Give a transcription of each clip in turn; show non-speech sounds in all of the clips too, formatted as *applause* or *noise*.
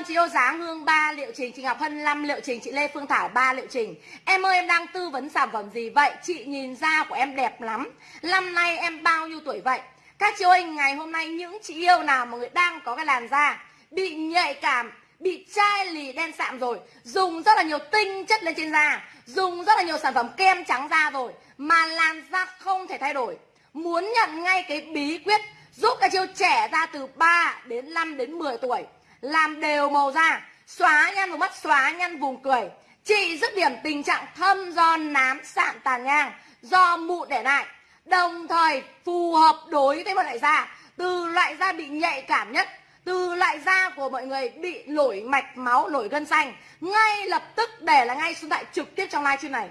ơn chị yêu giá Hương 3 liệu trình, chị Ngọc Hân 5 liệu trình, chị Lê Phương Thảo 3 liệu trình. Em ơi em đang tư vấn sản phẩm gì vậy? Chị nhìn da của em đẹp lắm. Năm nay em bao nhiêu tuổi vậy? Các chị ơi, ngày hôm nay những chị yêu nào mà người đang có cái làn da bị nhạy cảm, bị chai lì đen sạm rồi, dùng rất là nhiều tinh chất lên trên da, dùng rất là nhiều sản phẩm kem trắng da rồi mà làn da không thể thay đổi. Muốn nhận ngay cái bí quyết giúp các chiêu trẻ da từ 3 đến 5 đến 10 tuổi làm đều màu da, xóa nhăn vùng mắt, xóa nhăn vùng cười. Trị dứt điểm tình trạng thâm do nám sạm tàn nhang, do mụn để lại. Đồng thời phù hợp đối với một loại da, từ loại da bị nhạy cảm nhất, từ loại da của mọi người bị nổi mạch máu, nổi gân xanh, ngay lập tức để là ngay số tại trực tiếp trong livestream này.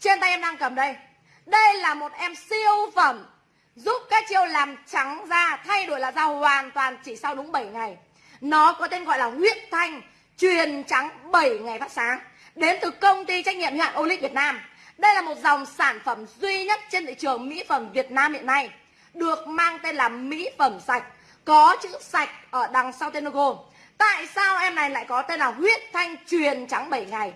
Trên tay em đang cầm đây. Đây là một em siêu phẩm giúp các chiêu làm trắng da, thay đổi là da hoàn toàn chỉ sau đúng 7 ngày. Nó có tên gọi là huyết thanh, truyền trắng 7 ngày phát sáng, đến từ công ty trách nhiệm hữu hạn Olic Việt Nam. Đây là một dòng sản phẩm duy nhất trên thị trường mỹ phẩm Việt Nam hiện nay, được mang tên là mỹ phẩm sạch, có chữ sạch ở đằng sau tên logo. Tại sao em này lại có tên là huyết thanh truyền trắng 7 ngày?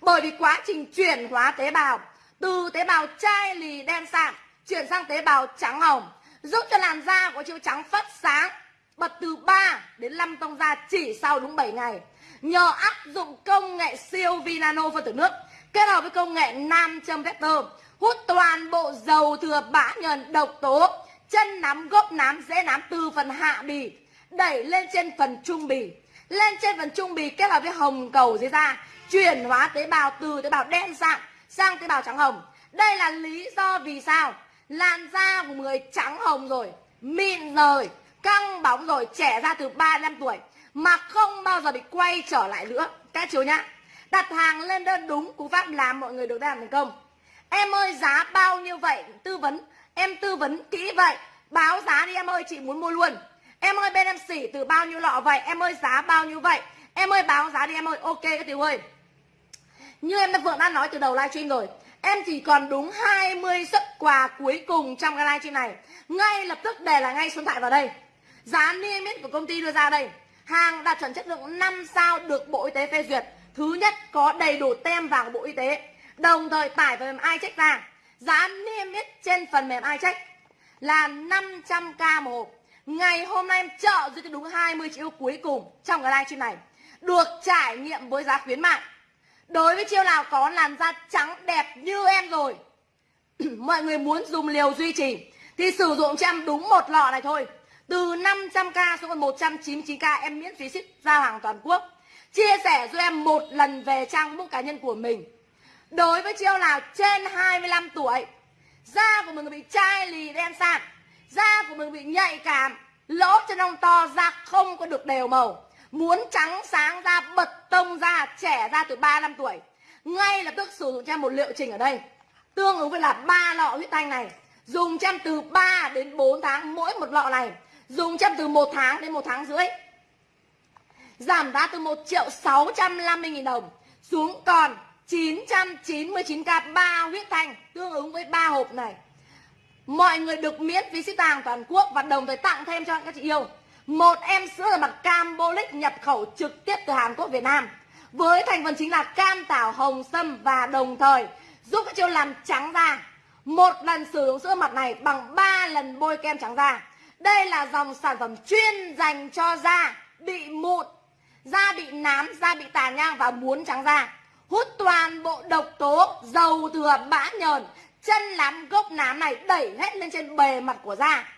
Bởi vì quá trình chuyển hóa tế bào, từ tế bào chai lì đen sạm chuyển sang tế bào trắng hồng, giúp cho làn da của chiếu trắng phát sáng bật từ 3 đến 5 tông da chỉ sau đúng 7 ngày. Nhờ áp dụng công nghệ siêu vi nano phân tử nước, kết hợp với công nghệ nam châm vector, hút toàn bộ dầu thừa bã nhờn độc tố, chân nắm gốc nám dễ nám từ phần hạ bì, đẩy lên trên phần trung bì. Lên trên phần trung bì kết hợp với hồng cầu dưới da, chuyển hóa tế bào từ tế bào đen sạm sang tế bào trắng hồng. Đây là lý do vì sao? Làn da của người trắng hồng rồi, mịn rồi căng bóng rồi, trẻ ra từ 3 năm tuổi, mà không bao giờ bị quay trở lại nữa. Các chú nhá, đặt hàng lên đơn đúng cú pháp làm mọi người được làm thành công. Em ơi, giá bao nhiêu vậy? Tư vấn. Em tư vấn kỹ vậy. Báo giá đi em ơi, chị muốn mua luôn. Em ơi, bên em xỉ từ bao nhiêu lọ vậy? Em ơi, giá bao nhiêu vậy? Em ơi, báo giá đi em ơi. Ok, các tiểu ơi. Như em đã vừa đã nói từ đầu livestream rồi, Em chỉ còn đúng 20 suất quà cuối cùng trong cái livestream này. Ngay lập tức để là ngay số điện thoại vào đây. Giá niêm yết của công ty đưa ra đây. Hàng đạt chuẩn chất lượng 5 sao được Bộ Y tế phê duyệt. Thứ nhất, có đầy đủ tem vàng của Bộ Y tế. Đồng thời, tải phần mềm iCheck ra Giá niêm yết trên phần mềm iCheck là 500k một hộp. Ngày hôm nay em trợ duy cái đúng 20 triệu cuối cùng trong cái livestream này. Được trải nghiệm với giá khuyến mại. Đối với chiêu nào có làn da trắng đẹp như em rồi, *clears throat* Mọi người muốn dùng liều duy trì, Thì sử dụng cho em đúng một lọ này thôi. Từ 500k xuống còn 199k em miễn phí ship giao hàng toàn quốc. Chia sẻ cho em một lần về trang book cá nhân của mình. Đối với chiêu nào trên 25 tuổi. Da của mình bị chai lì đen sạm. Da của mình bị nhạy cảm. Lỗ chân lông to, da không có được đều màu. Muốn trắng sáng da, bật tông da, trẻ da từ 3 năm tuổi. Ngay lập tức sử dụng cho em một liệu trình ở đây. Tương ứng với là ba lọ huyết thanh này. Dùng cho em từ 3 đến 4 tháng mỗi một lọ này. Dùng cho em từ 1 tháng đến 1 tháng rưỡi. Giảm giá từ 1 triệu 650 nghìn đồng Xuống còn 999k 3 huyết thanh, Tương ứng với 3 hộp này. Mọi người được miễn phí ship hàng toàn quốc Và đồng thời tặng thêm cho các chị yêu. Một em sữa là mặt Cambolic nhập khẩu trực tiếp từ Hàn Quốc, Việt Nam, với thành phần chính là cam tảo hồng sâm và đồng thời giúp các chiêu làm trắng da. Một lần sử dụng sữa mặt này bằng 3 lần bôi kem trắng da đây là dòng sản phẩm chuyên dành cho da bị mụn, da bị nám, da bị tàn nhang và muốn trắng da. Hút toàn bộ độc tố, dầu thừa, bã nhờn, chân lắm gốc nám này đẩy hết lên trên bề mặt của da.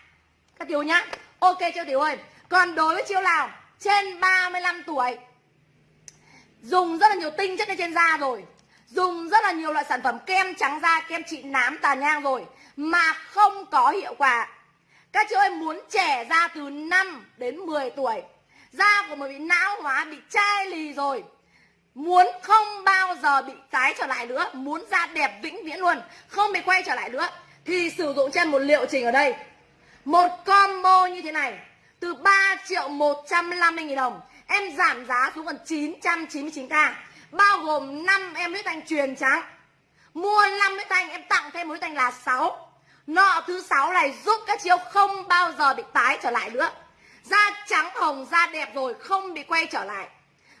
Các tiểu nhá, ok chưa tiểu ơi? Còn đối với chiêu nào trên 35 tuổi, dùng rất là nhiều tinh chất lên trên da rồi, dùng rất là nhiều loại sản phẩm kem trắng da, kem trị nám tàn nhang rồi mà không có hiệu quả các chị ơi, muốn trẻ ra từ 5 đến 10 tuổi, da của mình bị não hóa, bị chai lì rồi. Muốn không bao giờ bị tái trở lại nữa, muốn da đẹp vĩnh viễn luôn, không bị quay trở lại nữa, thì sử dụng trên một liệu trình ở đây. Một combo như thế này, từ 3 triệu 150 nghìn đồng, em giảm giá xuống còn 999k bao gồm 5 em huyết thanh truyền trắng mua 5 huyết thanh, em tặng thêm một huyết thanh là 6 nọ thứ sáu này giúp các chiếu không bao giờ bị tái trở lại nữa. Da trắng hồng, da đẹp rồi, không bị quay trở lại.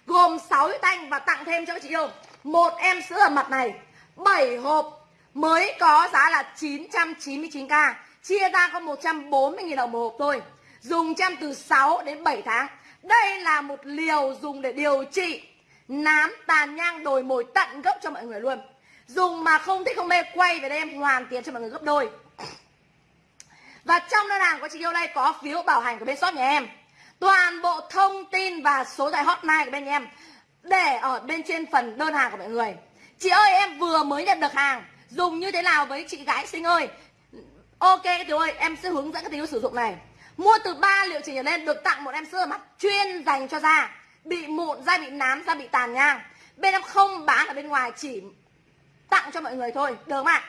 Gồm 6 huyết thanh và tặng thêm cho các chị yêu. Một em sữa ở mặt này. 7 hộp. Mới có giá là 999k chia ra có 140.000 đồng một hộp thôi. Dùng chăm từ 6 đến 7 tháng. Đây là một liều dùng để điều trị nám tàn nhang đồi mồi tận gốc cho mọi người luôn. Dùng mà không thích không mê, quay về đây em hoàn tiền cho mọi người gấp đôi và trong đơn hàng của chị yêu đây có phiếu bảo hành của bên shop nhà em. Toàn bộ thông tin và số tài hotline của bên nhà em để ở bên trên phần đơn hàng của mọi người. Chị ơi, em vừa mới nhận được hàng. Dùng như thế nào với chị gái xinh ơi? Ok các tiểu ơi, em sẽ hướng dẫn các tiểu sử dụng này. Mua từ 3 liệu trình trở lên được tặng một em sữa mặt chuyên dành cho da. Bị mụn da, bị nám da, bị tàn nhang. Bên em không bán ở bên ngoài, chỉ tặng cho mọi người thôi. Được không ạ?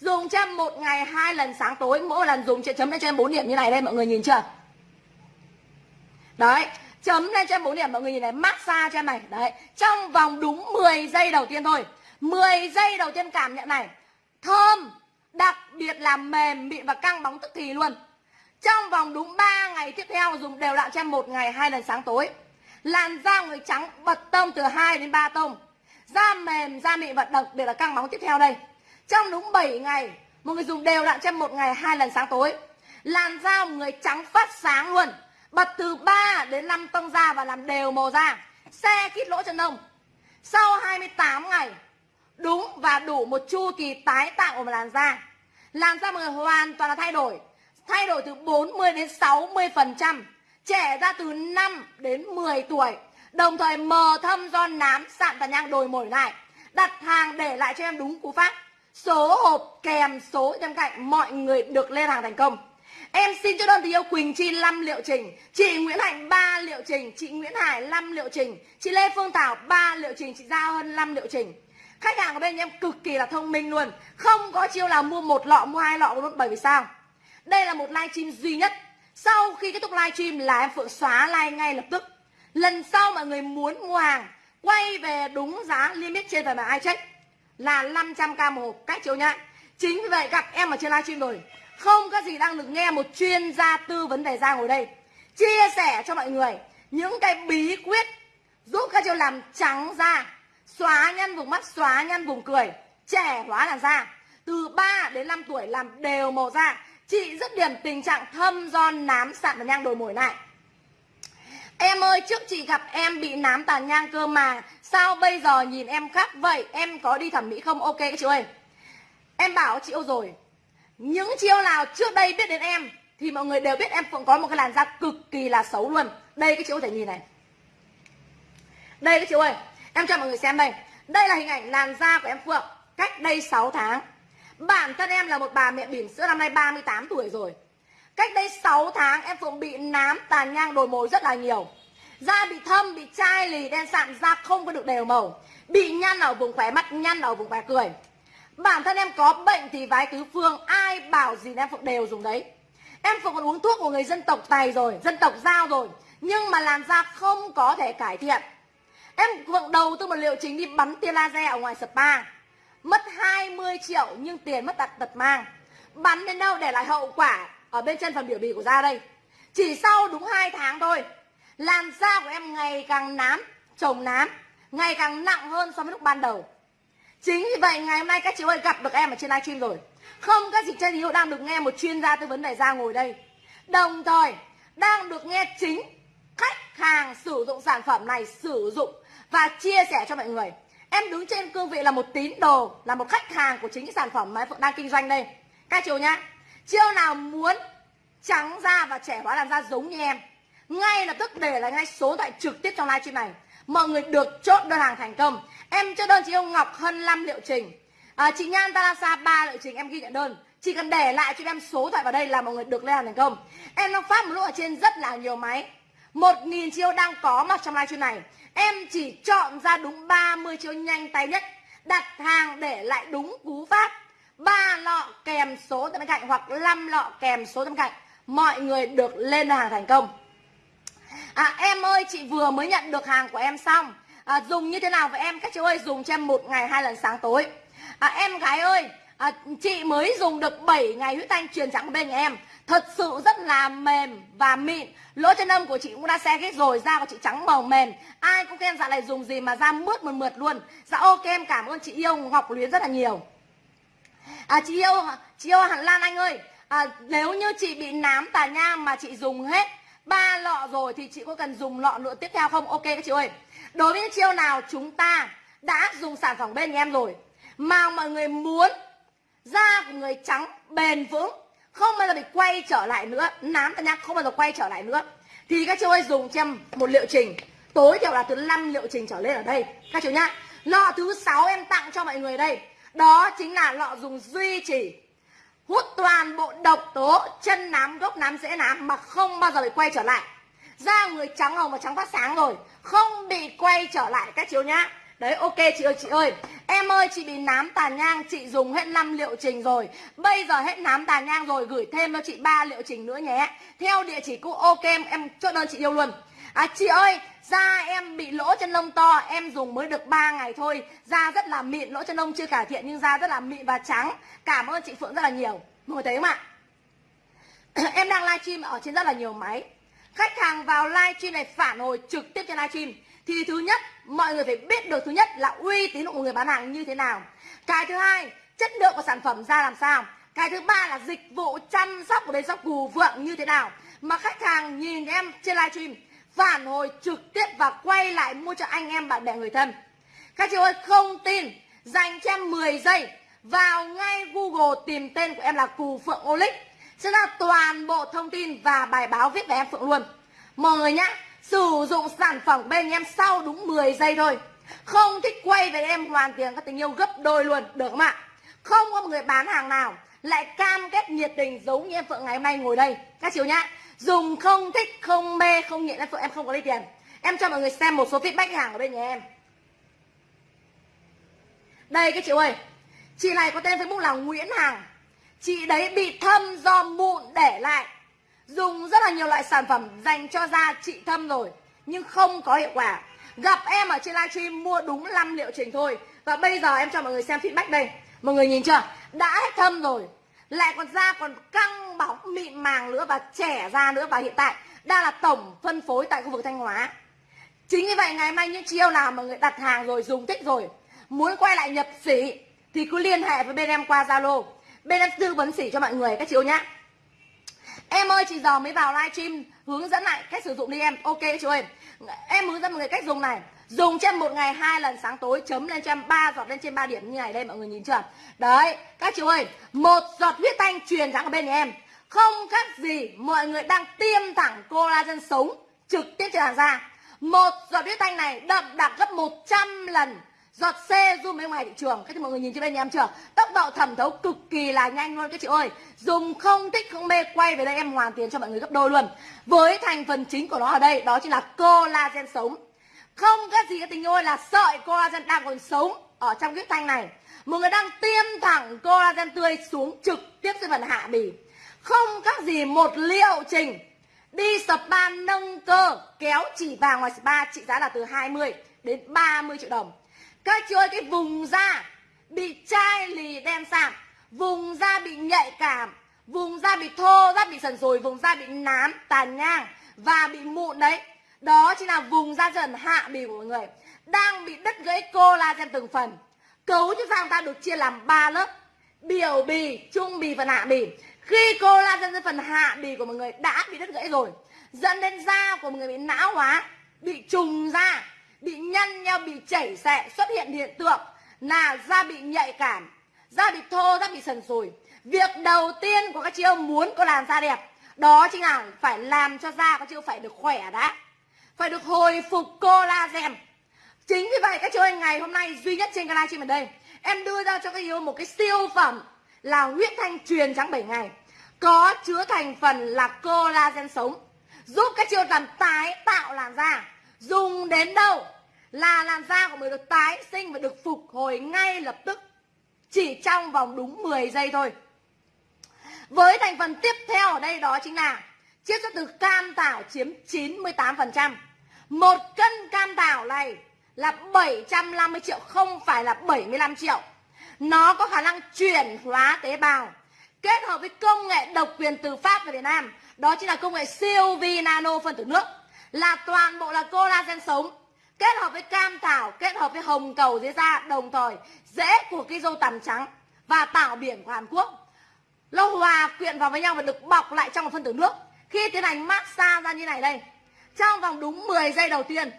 Dùng cho em một ngày, hai lần sáng tối, mỗi lần dùng chị chấm lên cho em bốn điểm như này đây, mọi người nhìn chưa? Đấy, chấm lên cho em bốn điểm, mọi người nhìn này, massage cho em này. Đấy, trong vòng đúng 10 giây đầu tiên thôi. 10 giây đầu tiên cảm nhận này. Thơm, đặc biệt là mềm, mịn và căng bóng tức thì luôn. Trong vòng đúng 3 ngày tiếp theo, dùng đều đặn cho em một ngày, hai lần sáng tối. Làn da người trắng bật tông từ 2 đến 3 tông. Da mềm, da mịn và đặc biệt là căng bóng tiếp theo đây trong đúng 7 ngày, một người dùng đều đặn cho một ngày hai lần sáng tối. Làn da một người trắng phát sáng luôn. Bật từ 3 đến 5 tông da và làm đều màu da. Xe kít lỗ chân lông sau 28 ngày, đúng và đủ một chu kỳ tái tạo của một làn da. Làn da mọi người hoàn toàn là thay đổi. Thay đổi từ 40 đến 60 phần trăm. Trẻ ra từ 5 đến 10 tuổi. Đồng thời mờ thâm do nám sạm tàn nhang đồi mồi lại. Đặt hàng để lại cho em đúng cú pháp số hộp kèm số bên cạnh mọi người được lên hàng thành công. Em xin cho đơn tình yêu Quỳnh Chi 5 liệu trình, Chị Nguyễn Hạnh 3 liệu trình, Chị Nguyễn Hải 5 liệu trình, Chị Lê Phương Thảo 3 liệu trình, Chị Giao Hân 5 liệu trình. Khách hàng của bên em cực kỳ là thông minh luôn, Không có chiêu là mua một lọ, mua hai lọ luôn Bởi vì sao? Đây là một live stream duy nhất. Sau khi kết thúc live stream là em Phượng xóa live ngay lập tức. Lần sau mọi người muốn mua hàng, Quay về đúng giá limit trên phần mà ai check. Là 500k một hộp Cách chiếu nhá. Chính vì vậy gặp em ở trên livestream rồi, không có gì đang được nghe một chuyên gia tư vấn về da ngồi đây. Chia sẻ cho mọi người những cái bí quyết giúp các chị làm trắng da, xóa nhăn vùng mắt, xóa nhăn vùng cười, trẻ hóa làn da. Từ 3 đến 5 tuổi làm đều màu da. Chị rất điểm tình trạng thâm do nám sạm và nhang đồi mồi lại Em ơi, trước chị gặp em bị nám tàn nhang cơ mà Sao bây giờ nhìn em khác vậy? Em có đi thẩm mỹ không? Ok chị ơi. Em bảo chị yêu rồi, những chiêu nào trước đây biết đến em thì mọi người đều biết em cũng có một cái làn da cực kỳ là xấu luôn. Đây cái chị có thể nhìn này. Đây cái chị ơi, em cho mọi người xem đây. Đây là hình ảnh làn da của em phượng, cách đây 6 tháng. Bản thân em là một bà mẹ bỉm sữa năm nay 38 tuổi rồi. Cách đây 6 tháng em phượng bị nám tàn nhang đồi mồi rất là nhiều da bị thâm, bị chai lì, đen sạm, da không có được đều màu. Bị nhăn ở vùng khóe mắt, nhăn ở vùng khóe cười. Bản thân em có bệnh thì vái tứ phương, Ai bảo gì em phượng đều dùng đấy. Em phượng còn uống thuốc của người dân tộc Tài rồi, Dân tộc Giao rồi, Nhưng mà làn da không có thể cải thiện. Em phượng đầu tư một liệu trình đi bắn tia laser ở ngoài spa. Mất 20 triệu, nhưng tiền mất đặt tật mang. Bắn đến đâu để lại hậu quả Ở bên chân phần biểu bì của da đây? Chỉ sau đúng 2 tháng thôi Làn da của em ngày càng nám Trồng nám Ngày càng nặng hơn so với lúc ban đầu. Chính vì vậy ngày hôm nay các chị ơi gặp được em ở trên livestream rồi. Không các chị trên hiệu đang được nghe một chuyên gia tư vấn về da ngồi đây. Đồng thời đang được nghe chính khách hàng sử dụng sản phẩm này sử dụng và chia sẻ cho mọi người. Em đứng trên cương vị là một tín đồ, là một khách hàng của chính cái sản phẩm mà em đang kinh doanh đây. Các chị nhá Chiêu nào muốn trắng da và trẻ hóa làn da giống như em ngay lập tức để lại ngay số thoại trực tiếp trong livestream này. Mọi người được chốt đơn hàng thành công. Em cho đơn chị ông Ngọc Hân 5 liệu trình. À, Chị Nhan Talasa ba liệu trình em ghi nhận đơn. Chỉ cần để lại cho em số thoại vào đây là mọi người được lên hàng thành công. Em đang phát một lúc ở trên rất là nhiều máy. 1.000 chiêu đang có mặt trong livestream này. Em chỉ chọn ra đúng 30 chiêu nhanh tay nhất. Đặt hàng để lại đúng cú pháp. Ba lọ kèm số bên cạnh hoặc 5 lọ kèm số bên cạnh. Mọi người được lên hàng thành công. À em ơi chị vừa mới nhận được hàng của em xong. À, dùng như thế nào với em? Các chú ơi dùng cho em một ngày hai lần sáng tối. À, em gái ơi à, chị mới dùng được 7 ngày huyết thanh truyền trắng bên em. Thật sự rất là mềm và mịn. Lỗ chân lông của chị cũng đã xe hết rồi da của chị trắng màu mềm. Ai cũng khen dạ này dùng gì mà da mướt mượt mượt luôn. Dạ ok em cảm ơn chị yêu ngọc luyến rất là nhiều. À chị yêu chị yêu hẳn lan anh ơi. À, nếu như chị bị nám tà nhang mà chị dùng hết ba lọ rồi thì chị có cần dùng lọ nữa tiếp theo không? Ok các chị ơi. Đối với những chiêu nào chúng ta đã dùng sản phẩm bên nhà em rồi mà mọi người muốn da của người trắng bền vững, không bao giờ bị quay trở lại nữa, nám ta nhá không bao giờ quay trở lại nữa, thì các chị ơi dùng cho em một liệu trình. Tối thiểu là từ 5 liệu trình trở lên ở đây, các chị nhá. Lọ thứ sáu em tặng cho mọi người đây. Đó chính là lọ dùng duy trì hút toàn bộ độc tố chân nám gốc nám dễ nám mà không bao giờ bị quay trở lại. Da người trắng hồng và trắng phát sáng rồi không bị quay trở lại các chiếu nhá. Đấy ok chị ơi chị ơi. Em ơi chị bị nám tàn nhang Chị dùng hết 5 liệu trình rồi. Bây giờ hết nám tàn nhang rồi Gửi thêm cho chị ba liệu trình nữa nhé. Theo địa chỉ cũ ok em, em chốt đơn chị yêu luôn. À chị ơi Da em bị lỗ chân lông to, Em dùng mới được 3 ngày thôi. Da rất là mịn, Lỗ chân lông chưa cải thiện Nhưng da rất là mịn và trắng. Cảm ơn chị Phượng rất là nhiều. Mọi người thấy không ạ? *clears throat* Em đang livestream ở trên rất là nhiều máy. Khách hàng vào livestream này phản hồi trực tiếp trên livestream. Thì thứ nhất, mọi người phải biết được thứ nhất là uy tín của người bán hàng như thế nào. Cái thứ hai, chất lượng của sản phẩm ra làm sao. Cái thứ ba là dịch vụ chăm sóc của bên shop cù vượng như thế nào. Mà khách hàng nhìn em trên livestream phản hồi trực tiếp và quay lại mua cho anh em bạn bè người thân. Các chị ơi, không tin, dành cho em 10 giây, vào ngay Google tìm tên của em là Cù Phượng Olic sẽ là toàn bộ thông tin và bài báo viết về em Phượng luôn. Mọi người nhá, Sử dụng sản phẩm bên em sau đúng 10 giây thôi. Không thích quay về em hoàn tiền các tình yêu gấp đôi luôn, Được không ạ? Không có một người bán hàng nào lại cam kết nhiệt tình giống như em Phượng ngày hôm nay ngồi đây. Các chiều nhá Dùng không thích, không mê, không nghiện em Phượng em không có lấy tiền. Em cho mọi người xem một số feedback hàng ở bên nhà em. Đây các chị ơi Chị này có tên Facebook là Nguyễn Hằng. Chị đấy bị thâm do mụn để lại. Dùng rất là nhiều loại sản phẩm dành cho da chị thâm rồi nhưng không có hiệu quả. Gặp em ở trên livestream mua đúng 5 liệu trình thôi. Và bây giờ em cho mọi người xem feedback đây mọi người nhìn chưa đã hết thâm rồi lại còn da còn căng bóng, mịn màng nữa và trẻ ra nữa và hiện tại, đang là tổng phân phối tại khu vực thanh hóa chính vì vậy, ngày mai những chiêu nào mà người đặt hàng rồi, dùng thích rồi, muốn quay lại nhập sỉ thì cứ liên hệ với bên em qua zalo bên em tư vấn sỉ cho mọi người, các chị nhá Em ơi, chị giờ mới vào livestream hướng dẫn lại cách sử dụng đi em. Ok chị ơi. Em hướng dẫn mọi người cách dùng này. Dùng trên một ngày hai lần sáng tối chấm lên cho em ba giọt lên trên ba điểm như này đây mọi người nhìn chưa? Đấy, các chú ơi, một giọt huyết thanh truyền trắng ở bên nhà em. Không khác gì mọi người đang tiêm thẳng collagen sống trực tiếp trên hàng da. Một giọt huyết thanh này đậm đặc gấp 100 lần giọt C zoom bên ngoài thị trường các chị mọi người nhìn trên bên nhà em chưa tốc độ thẩm thấu cực kỳ là nhanh luôn các chị ơi dùng không thích không mê quay về đây em hoàn tiền cho mọi người gấp đôi luôn với thành phần chính của nó ở đây đó chính là collagen sống không các gì các tình ơi, là sợi collagen đang còn sống ở trong cái thanh này. Một người đang tiêm thẳng collagen tươi xuống trực tiếp trên phần hạ bì. Không các gì một liệu trình. Đi spa nâng cơ, kéo chỉ vàng ngoài spa trị giá là từ 20 đến 30 triệu đồng. Các chị ơi, cái vùng da bị chai lì đen sạm vùng da bị nhạy cảm, vùng da bị thô, da bị sần sùi, vùng da bị nám, tàn nhang và bị mụn đấy đó chính là vùng da dần hạ bì của mọi người. Đang bị đứt gãy collagen từng phần. Cấu trúc da ta được chia làm 3 lớp. Biểu bì, trung bì và hạ bì. Khi collagen trên phần hạ bì của mọi người đã bị đứt gãy rồi, dẫn đến da của mọi người bị não hóa, bị trùng da, bị nhăn nhau bị chảy xệ xuất hiện hiện tượng là da bị nhạy cảm, da bị thô, da bị sần sùi. Việc đầu tiên của các chị em muốn có làn da đẹp, đó chính là phải làm cho da các chị phải được khỏe đã phải được hồi phục collagen chính vì vậy các chú anh ngày hôm nay duy nhất trên canal livestream ở đây em đưa ra cho các yêu một cái siêu phẩm là huyết thanh truyền trắng 7 ngày. Có chứa thành phần là collagen sống, giúp các chiêu làm tái tạo làn da. Dùng đến đâu là làn da của mình được tái sinh và được phục hồi ngay lập tức, chỉ trong vòng đúng 10 giây thôi. Với thành phần tiếp theo ở đây đó chính là chiết xuất từ cam tảo chiếm 98% một cân cam thảo này là 750 triệu, không phải là 75 triệu. Nó có khả năng chuyển hóa tế bào, kết hợp với công nghệ độc quyền từ Pháp về Việt Nam. Đó chính là công nghệ siêu vi nano phân tử nước, là toàn bộ là collagen sống, kết hợp với cam thảo kết hợp với hồng cầu dưới da, đồng thời rễ của cái dâu tằm trắng và tảo biển của Hàn Quốc. Nó hòa quyện vào với nhau và được bọc lại trong một phân tử nước. Khi tiến hành massage ra như này đây trong vòng đúng 10 giây đầu tiên,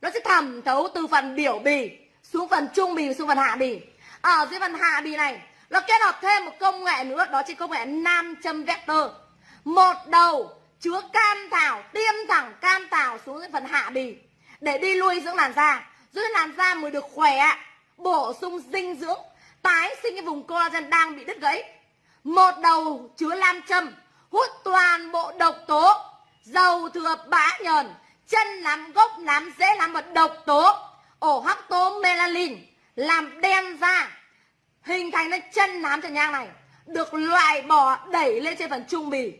nó sẽ thẩm thấu từ phần biểu bì xuống phần trung bì, xuống phần hạ bì. Ở dưới phần hạ bì này, nó kết hợp thêm một công nghệ nữa, đó chính công nghệ nam châm vector. Một đầu chứa cam thảo, tiêm thẳng cam thảo xuống dưới phần hạ bì. Để đi lui dưỡng làn da giúp làn da mới được khỏe, bổ sung dinh dưỡng, tái sinh cái vùng collagen đang bị đứt gãy. Một đầu chứa nam châm, hút toàn bộ độc tố dầu thừa bã nhờn, chân nắm gốc nắm dễ làm và độc tố. Ổ hắc tố melanin, làm đen da. Hình thành nên chân nám trần nhang này, được loại bỏ, đẩy lên trên phần trung bì.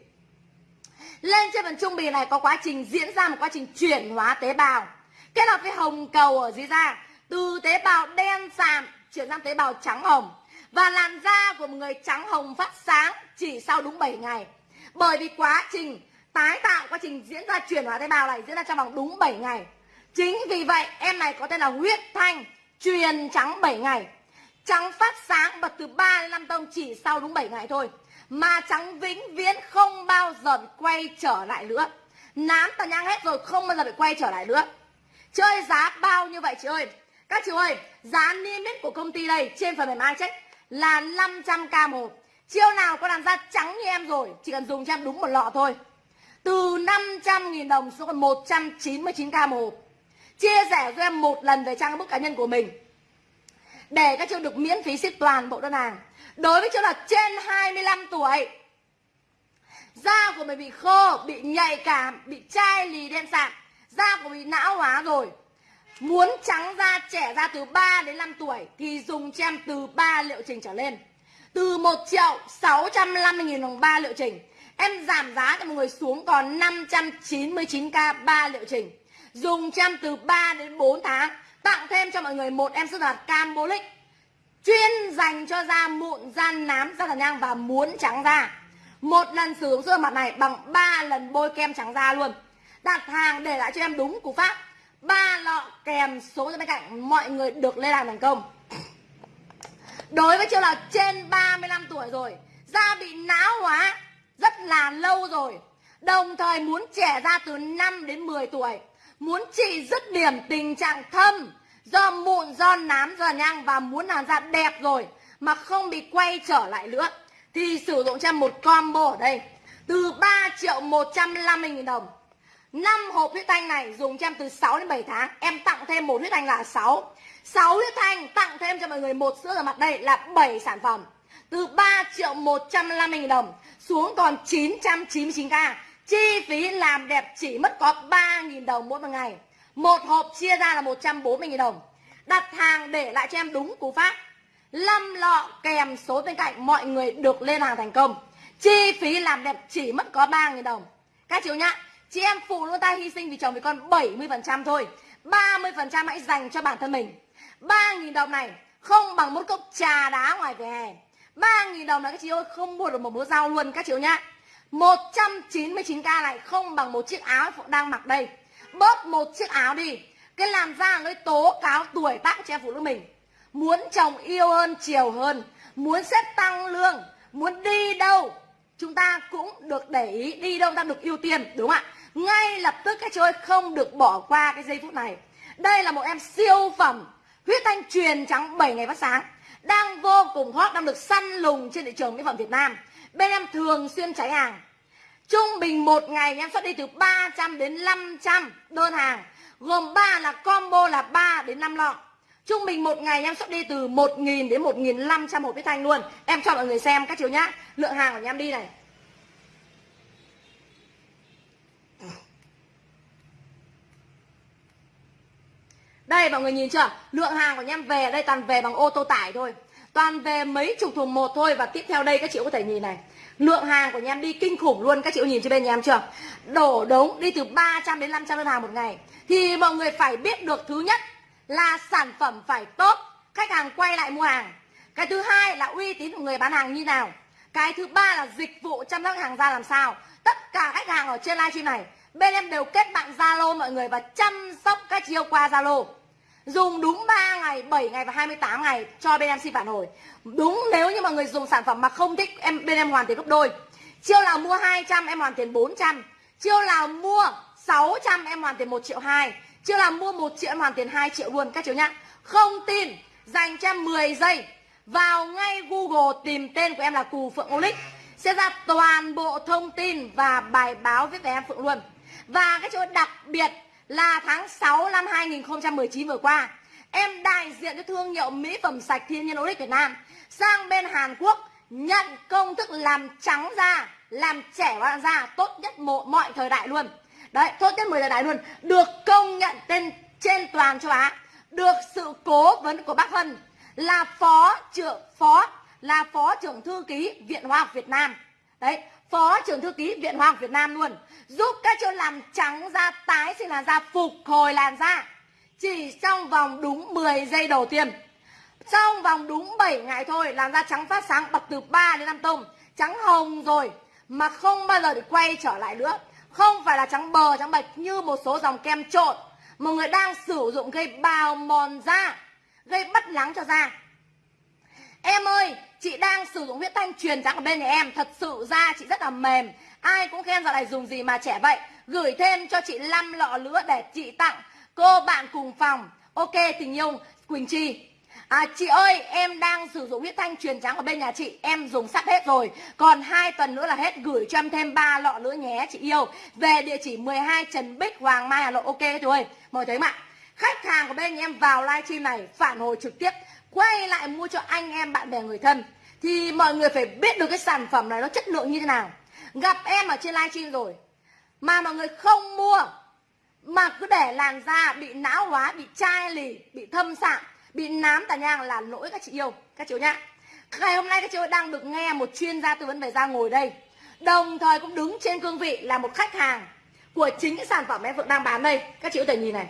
Lên trên phần trung bì này có quá trình diễn ra một quá trình chuyển hóa tế bào. Kết hợp với hồng cầu ở dưới da, từ tế bào đen sạm chuyển sang tế bào trắng hồng. Và làn da của một người trắng hồng phát sáng chỉ sau đúng 7 ngày. Bởi vì quá trình tái tạo quá trình diễn ra chuyển hóa tế bào này diễn ra trong vòng đúng 7 ngày. Chính vì vậy, em này có tên là huyết thanh, truyền trắng 7 ngày. Trắng phát sáng bật từ 3 đến 5 tông chỉ sau đúng 7 ngày thôi. Mà trắng vĩnh viễn không bao giờ bị quay trở lại nữa. Nám tàn nhang hết rồi, không bao giờ bị quay trở lại nữa. Chơi giá bao như vậy chị ơi? Các chị ơi, giá niêm yết của công ty đây trên phần mềm check là 500k một chiêu nào có làm da trắng như em rồi, chỉ cần dùng cho em đúng một lọ thôi từ 500.000 đồng xuống còn 199k một. Chia sẻ cho em một lần về trang bức cá nhân của mình. Để các chương được miễn phí ship toàn bộ đơn hàng. Đối với trường là trên 25 tuổi. Da của mình bị khô, bị nhạy cảm, bị chai lì đen sạm. Da của mình não hóa rồi. Muốn trắng da trẻ da từ 3 đến 5 tuổi thì dùng cho em từ 3 liệu trình trở lên. Từ 1 triệu 650 nghìn đồng 3 liệu trình em giảm giá cho mọi người xuống còn 599k 3 liệu trình dùng cho em từ 3 đến 4 tháng tặng thêm cho mọi người một em sữa giặt Cambolic chuyên dành cho da mụn, da nám, da tàn nhang và muốn trắng da. Một lần sử dụng sữa mặt này bằng 3 lần bôi kem trắng da luôn. Đặt hàng để lại cho em đúng cú pháp. ba lọ kèm số bên cạnh mọi người được lên làm thành công. Đối với trường là trên 35 tuổi rồi, da bị não hóa rất là lâu rồi. Đồng thời muốn trẻ ra từ 5 đến 10 tuổi, muốn trị dứt điểm tình trạng thâm do mụn, do nám, do nhang và muốn làn da đẹp rồi mà không bị quay trở lại nữa thì sử dụng cho một combo ở đây. Từ 3 triệu 150 nghìn đồng. 5 hộp huyết thanh này dùng cho em từ 6 đến 7 tháng. Em tặng thêm một huyết thanh là 6 6 huyết thanh tặng thêm cho mọi người một sữa rửa mặt. Đây là 7 sản phẩm. Từ 3 triệu 150 nghìn đồng xuống còn 999k Chi phí làm đẹp chỉ mất có 3.000 đồng mỗi một ngày. Một hộp chia ra là 140.000 đồng. Đặt hàng để lại cho em đúng cú pháp. 5 lọ kèm số bên cạnh, mọi người được lên hàng thành công. Chi phí làm đẹp chỉ mất có 3.000 đồng. Các chị nhá, Chị em phụ nữ ta hy sinh vì chồng vì con 70% thôi. 30% hãy dành cho bản thân mình. 3.000 đồng này không bằng một cốc trà đá ngoài vỉa hè. 3.000 đồng này các chị ơi không mua được một bữa rau luôn các chị ơi nhá. 199k này không bằng một chiếc áo phụ đang mặc đây. Bớt một chiếc áo đi Cái làm da người tố cáo tuổi tác cho em phụ nữ mình. Muốn chồng yêu hơn, chiều hơn Muốn xếp tăng lương Muốn đi đâu Chúng ta cũng được để ý Đi đâu ta được ưu tiên đúng không ạ? Ngay lập tức các chị ơi không được bỏ qua cái giây phút này. Đây là một em siêu phẩm Huyết thanh truyền trắng 7 ngày phát sáng. Đang vô cùng hot, Đang được săn lùng trên thị trường mỹ phẩm Việt Nam. Bên em thường xuyên cháy hàng. Trung bình một ngày em xuất đi từ 300 đến 500 đơn hàng, Gồm 3 là combo là 3 đến 5 lọ. Trung bình một ngày em xuất đi từ 1.000 đến 1.500 hộp huyết thanh luôn. Em cho mọi người xem các chiều nhá. Lượng hàng của nhà em đi này. Đây, mọi người nhìn chưa? Lượng hàng của em về đây toàn về bằng ô tô tải thôi. Toàn về mấy chục thùng một thôi. Và tiếp theo đây, các chị có thể nhìn này. Lượng hàng của nhà em đi kinh khủng luôn. Các chị có nhìn trên bên nhà em chưa? Đổ đống đi từ 300 đến 500 đơn hàng một ngày. Thì mọi người phải biết được thứ nhất Là sản phẩm phải tốt. Khách hàng quay lại mua hàng. Cái thứ hai là uy tín của người bán hàng như nào. Cái thứ ba là dịch vụ chăm sóc hàng ra làm sao. Tất cả khách hàng ở trên livestream này, bên em đều kết bạn zalo mọi người và chăm sóc các chiêu qua zalo dùng đúng 3 ngày 7 ngày và 28 ngày cho bên em xin phản hồi. Đúng nếu như mọi người dùng sản phẩm mà không thích em, bên em hoàn tiền gấp đôi. Chiêu nào mua 200 em hoàn tiền 400 chiêu nào mua 600 em hoàn tiền 1 triệu 2 chiêu nào mua 1 triệu, em hoàn tiền 2 triệu luôn, các chú nhá. Không tin, dành cho em 10 giây. Vào ngay Google tìm tên của em là Cù Phượng Olic sẽ ra toàn bộ thông tin và bài báo viết về em Phượng luôn. Và cái chỗ đặc biệt là tháng 6 năm 2019 vừa qua em đại diện cho thương hiệu mỹ phẩm sạch thiên nhiên Olic Việt Nam sang bên Hàn Quốc nhận công thức làm trắng da làm trẻ và da tốt nhất mọi, mọi thời đại luôn. Đấy tốt nhất mọi thời đại luôn. Được công nhận tên trên toàn châu Á được sự cố vấn của bác Hân là phó trưởng phó là phó trưởng thư ký Viện Hoa học Việt Nam. Đấy phó trưởng thư ký Viện Hoa học Việt Nam luôn. Giúp các chỗ làm trắng da tái sinh làn da phục hồi làn da. Chỉ trong vòng đúng 10 giây đầu tiên. Trong vòng đúng 7 ngày thôi, làn da trắng phát sáng bật từ 3 đến 5 tông. Trắng hồng rồi, mà không bao giờ được quay trở lại nữa. Không phải là trắng bờ, trắng bạch như một số dòng kem trộn. Một người đang sử dụng gây bào mòn da, gây bất lắng cho da. Em ơi chị đang sử dụng huyết thanh truyền trắng ở bên nhà em. Thật sự da chị rất là mềm. Ai cũng khen giờ này dùng gì mà trẻ vậy. Gửi thêm cho chị 5 lọ nữa để chị tặng. Cô bạn cùng phòng. Ok tình yêu quỳnh chi. À, chị ơi em đang sử dụng huyết thanh truyền trắng ở bên nhà chị. Em dùng sắp hết rồi. Còn hai tuần nữa là hết. Gửi cho em thêm ba lọ nữa nhé chị yêu. Về địa chỉ 12 Trần Bích Hoàng Mai Hà Nội. Ok thôi. Mời thấy mạng Khách hàng của bên nhà em vào livestream này Phản hồi trực tiếp. Quay lại mua cho anh em, bạn bè, người thân, Thì mọi người phải biết được cái sản phẩm này nó chất lượng như thế nào. Gặp em ở trên livestream rồi, Mà mọi người không mua, Mà cứ để làn da bị não hóa, Bị chai lì, Bị thâm sạm, bị nám tà nhang là lỗi các chị yêu, các chị nhá. Ngày hôm nay các chị đang được nghe một chuyên gia tư vấn về da ngồi đây. Đồng thời cũng đứng trên cương vị là một khách hàng của chính cái sản phẩm em Phượng đang bán đây. Các chị có thể nhìn này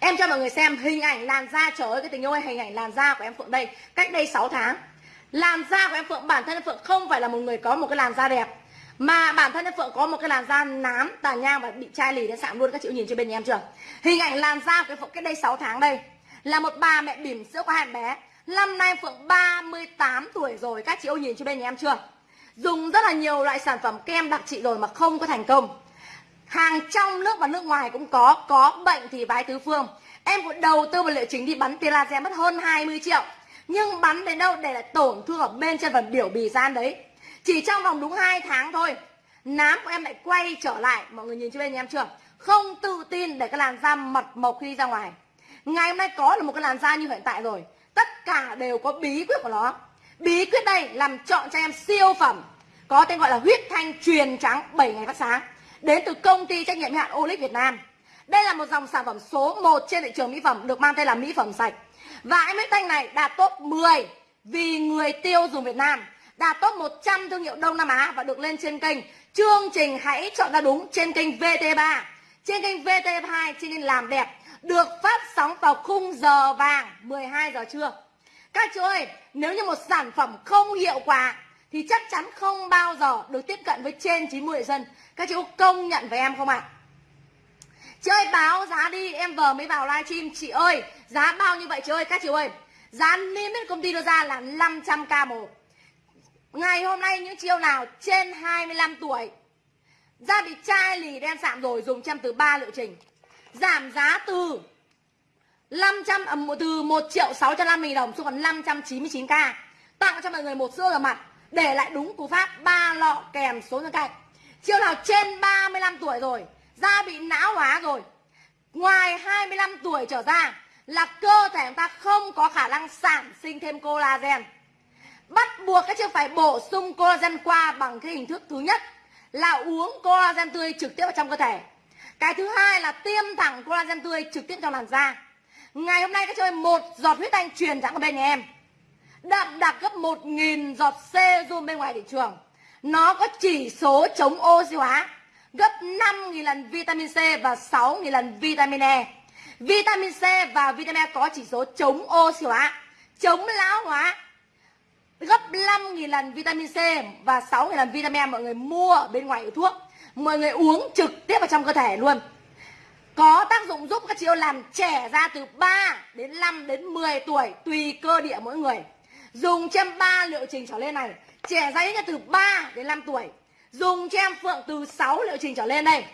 em cho mọi người xem hình ảnh làn da, trời ơi, cái tình yêu ơi hình ảnh làn da của em Phượng đây. Cách đây 6 tháng, làn da của em Phượng, bản thân em Phượng không phải là một người có một cái làn da đẹp, mà bản thân em Phượng có một cái làn da nám tàn nhang và bị chai lì đến sạm luôn, các chị nhìn trên bên nhà em chưa? Hình ảnh làn da của em Phượng cách đây 6 tháng đây, là một bà mẹ bỉm sữa có hai bé. Năm nay Phượng 38 tuổi rồi, các chị ơi nhìn cho bên nhà em chưa? Dùng rất là nhiều loại sản phẩm kem đặc trị rồi mà không có thành công hàng trong nước và nước ngoài cũng có có bệnh thì bái tứ phương. Em cũng đầu tư vào liệu chính đi bắn tia laser mất hơn 20 triệu. Nhưng bắn đến đâu để lại tổn thương ở bên trên phần biểu bì gian đấy. Chỉ trong vòng đúng 2 tháng thôi, nám của em lại quay trở lại. Mọi người nhìn cho bên em chưa? Không tự tin để cái làn da mật mộc khi đi ra ngoài. Ngày hôm nay có là một cái làn da như hiện tại rồi. Tất cả đều có bí quyết của nó. Bí quyết đây làm chọn cho em siêu phẩm. Có tên gọi là huyết thanh truyền trắng 7 ngày phát sáng đến từ công ty trách nhiệm hạn Olic Việt Nam. Đây là một dòng sản phẩm số 1 trên thị trường mỹ phẩm được mang tên là mỹ phẩm sạch. Và em huyết thanh này đạt top 10 vì người tiêu dùng Việt Nam. Đạt top 100 thương hiệu Đông Nam Á và được lên trên kênh. Chương trình hãy chọn ra đúng trên kênh VT3 trên kênh VT2 trên kênh làm đẹp được phát sóng vào khung giờ vàng 12 giờ trưa. Các chú ơi, nếu như một sản phẩm không hiệu quả thì chắc chắn không bao giờ được tiếp cận với trên 90 người dân. Các chị có công nhận với em không ạ? À? Chị ơi báo giá đi, em vừa mới vào livestream Chị ơi, giá bao nhiêu vậy chị ơi? Các chị ơi, giá niêm yết công ty đưa ra là 500k một Ngày hôm nay những chiêu nào trên 25 tuổi Da bị chai lì đen sạm rồi dùng trăm từ 3 liệu trình giảm giá từ 500 à, từ 1 triệu 650 đồng xuống còn 599k tặng cho mọi người một sữa rửa mặt để lại đúng cú pháp, ba lọ kèm số nhân cạnh. Chiều nào trên 35 tuổi rồi, da bị não hóa rồi, ngoài 25 tuổi trở ra là cơ thể chúng ta không có khả năng sản sinh thêm collagen. Bắt buộc các trường phải bổ sung collagen qua bằng cái hình thức thứ nhất là uống collagen tươi trực tiếp vào trong cơ thể. Cái thứ hai là tiêm thẳng collagen tươi trực tiếp trong làn da. Ngày hôm nay các chơi một giọt huyết thanh truyền thẳng ở bên nhà em đậm đặc gấp 1.000 giọt serum bên ngoài thị trường. Nó có chỉ số chống oxy hóa, gấp 5.000 lần vitamin C và 6.000 lần vitamin E. Vitamin C và vitamin E có chỉ số chống oxy hóa, chống lão hóa, gấp 5.000 lần vitamin C và 6.000 lần vitamin E. Mọi người mua ở bên ngoài hiệu thuốc, mọi người uống trực tiếp vào trong cơ thể luôn. Có tác dụng giúp các chị yêu làm trẻ ra từ 3 đến 5 đến 10 tuổi, tùy cơ địa mỗi người dùng cho em 3 liệu trình trở lên này. Trẻ ra ít nhất từ 3 đến 5 tuổi. Dùng cho em phượng từ 6 liệu trình trở lên đây.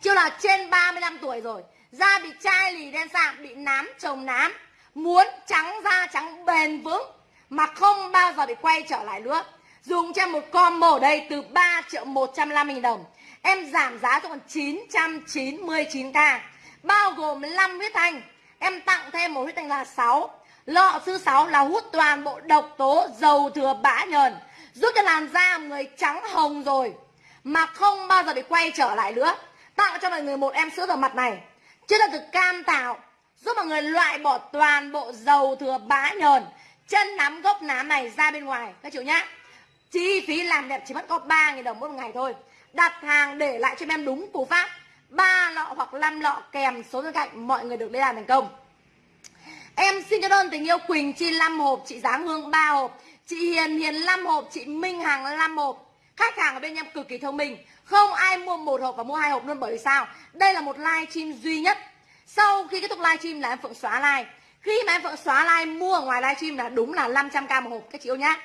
Chưa là trên 35 tuổi rồi. Da bị chai lì đen sạm, bị nám, trồng nám. Muốn trắng da, trắng bền vững, mà không bao giờ bị quay trở lại nữa. Dùng cho em một combo đây, từ 3 triệu 150 nghìn đồng. Em giảm giá cho còn 999k bao gồm 5 huyết thanh. Em tặng thêm một huyết thanh là 6 lọ thứ sáu là hút toàn bộ độc tố dầu thừa bã nhờn, giúp cho làn da người trắng hồng rồi. Mà không bao giờ bị quay trở lại nữa. Tặng cho mọi người một em sữa rửa mặt này. Chứ là từ cam tạo, giúp mọi người loại bỏ toàn bộ dầu thừa bã nhờn. Chân nắm gốc nám này ra bên ngoài, các chịu nhá. Chi phí làm đẹp chỉ mất có 3.000 đồng một ngày thôi. Đặt hàng để lại cho em đúng cú pháp. Ba lọ hoặc 5 lọ kèm số bên cạnh, mọi người được đi làm thành công em xin cho đơn tình yêu Quỳnh Chi 5 hộp, chị Giáng Hương 3 hộp. Chị Hiền Hiền 5 hộp, chị Minh Hằng 5 hộp. Khách hàng ở bên em cực kỳ thông minh. Không ai mua một hộp và mua hai hộp luôn, bởi vì sao? Đây là một live stream duy nhất. Sau khi kết thúc live stream là em phượng xóa live. Khi mà em phượng xóa live mua ở ngoài live stream là đúng là 500k một hộp, các chị yêu nhá.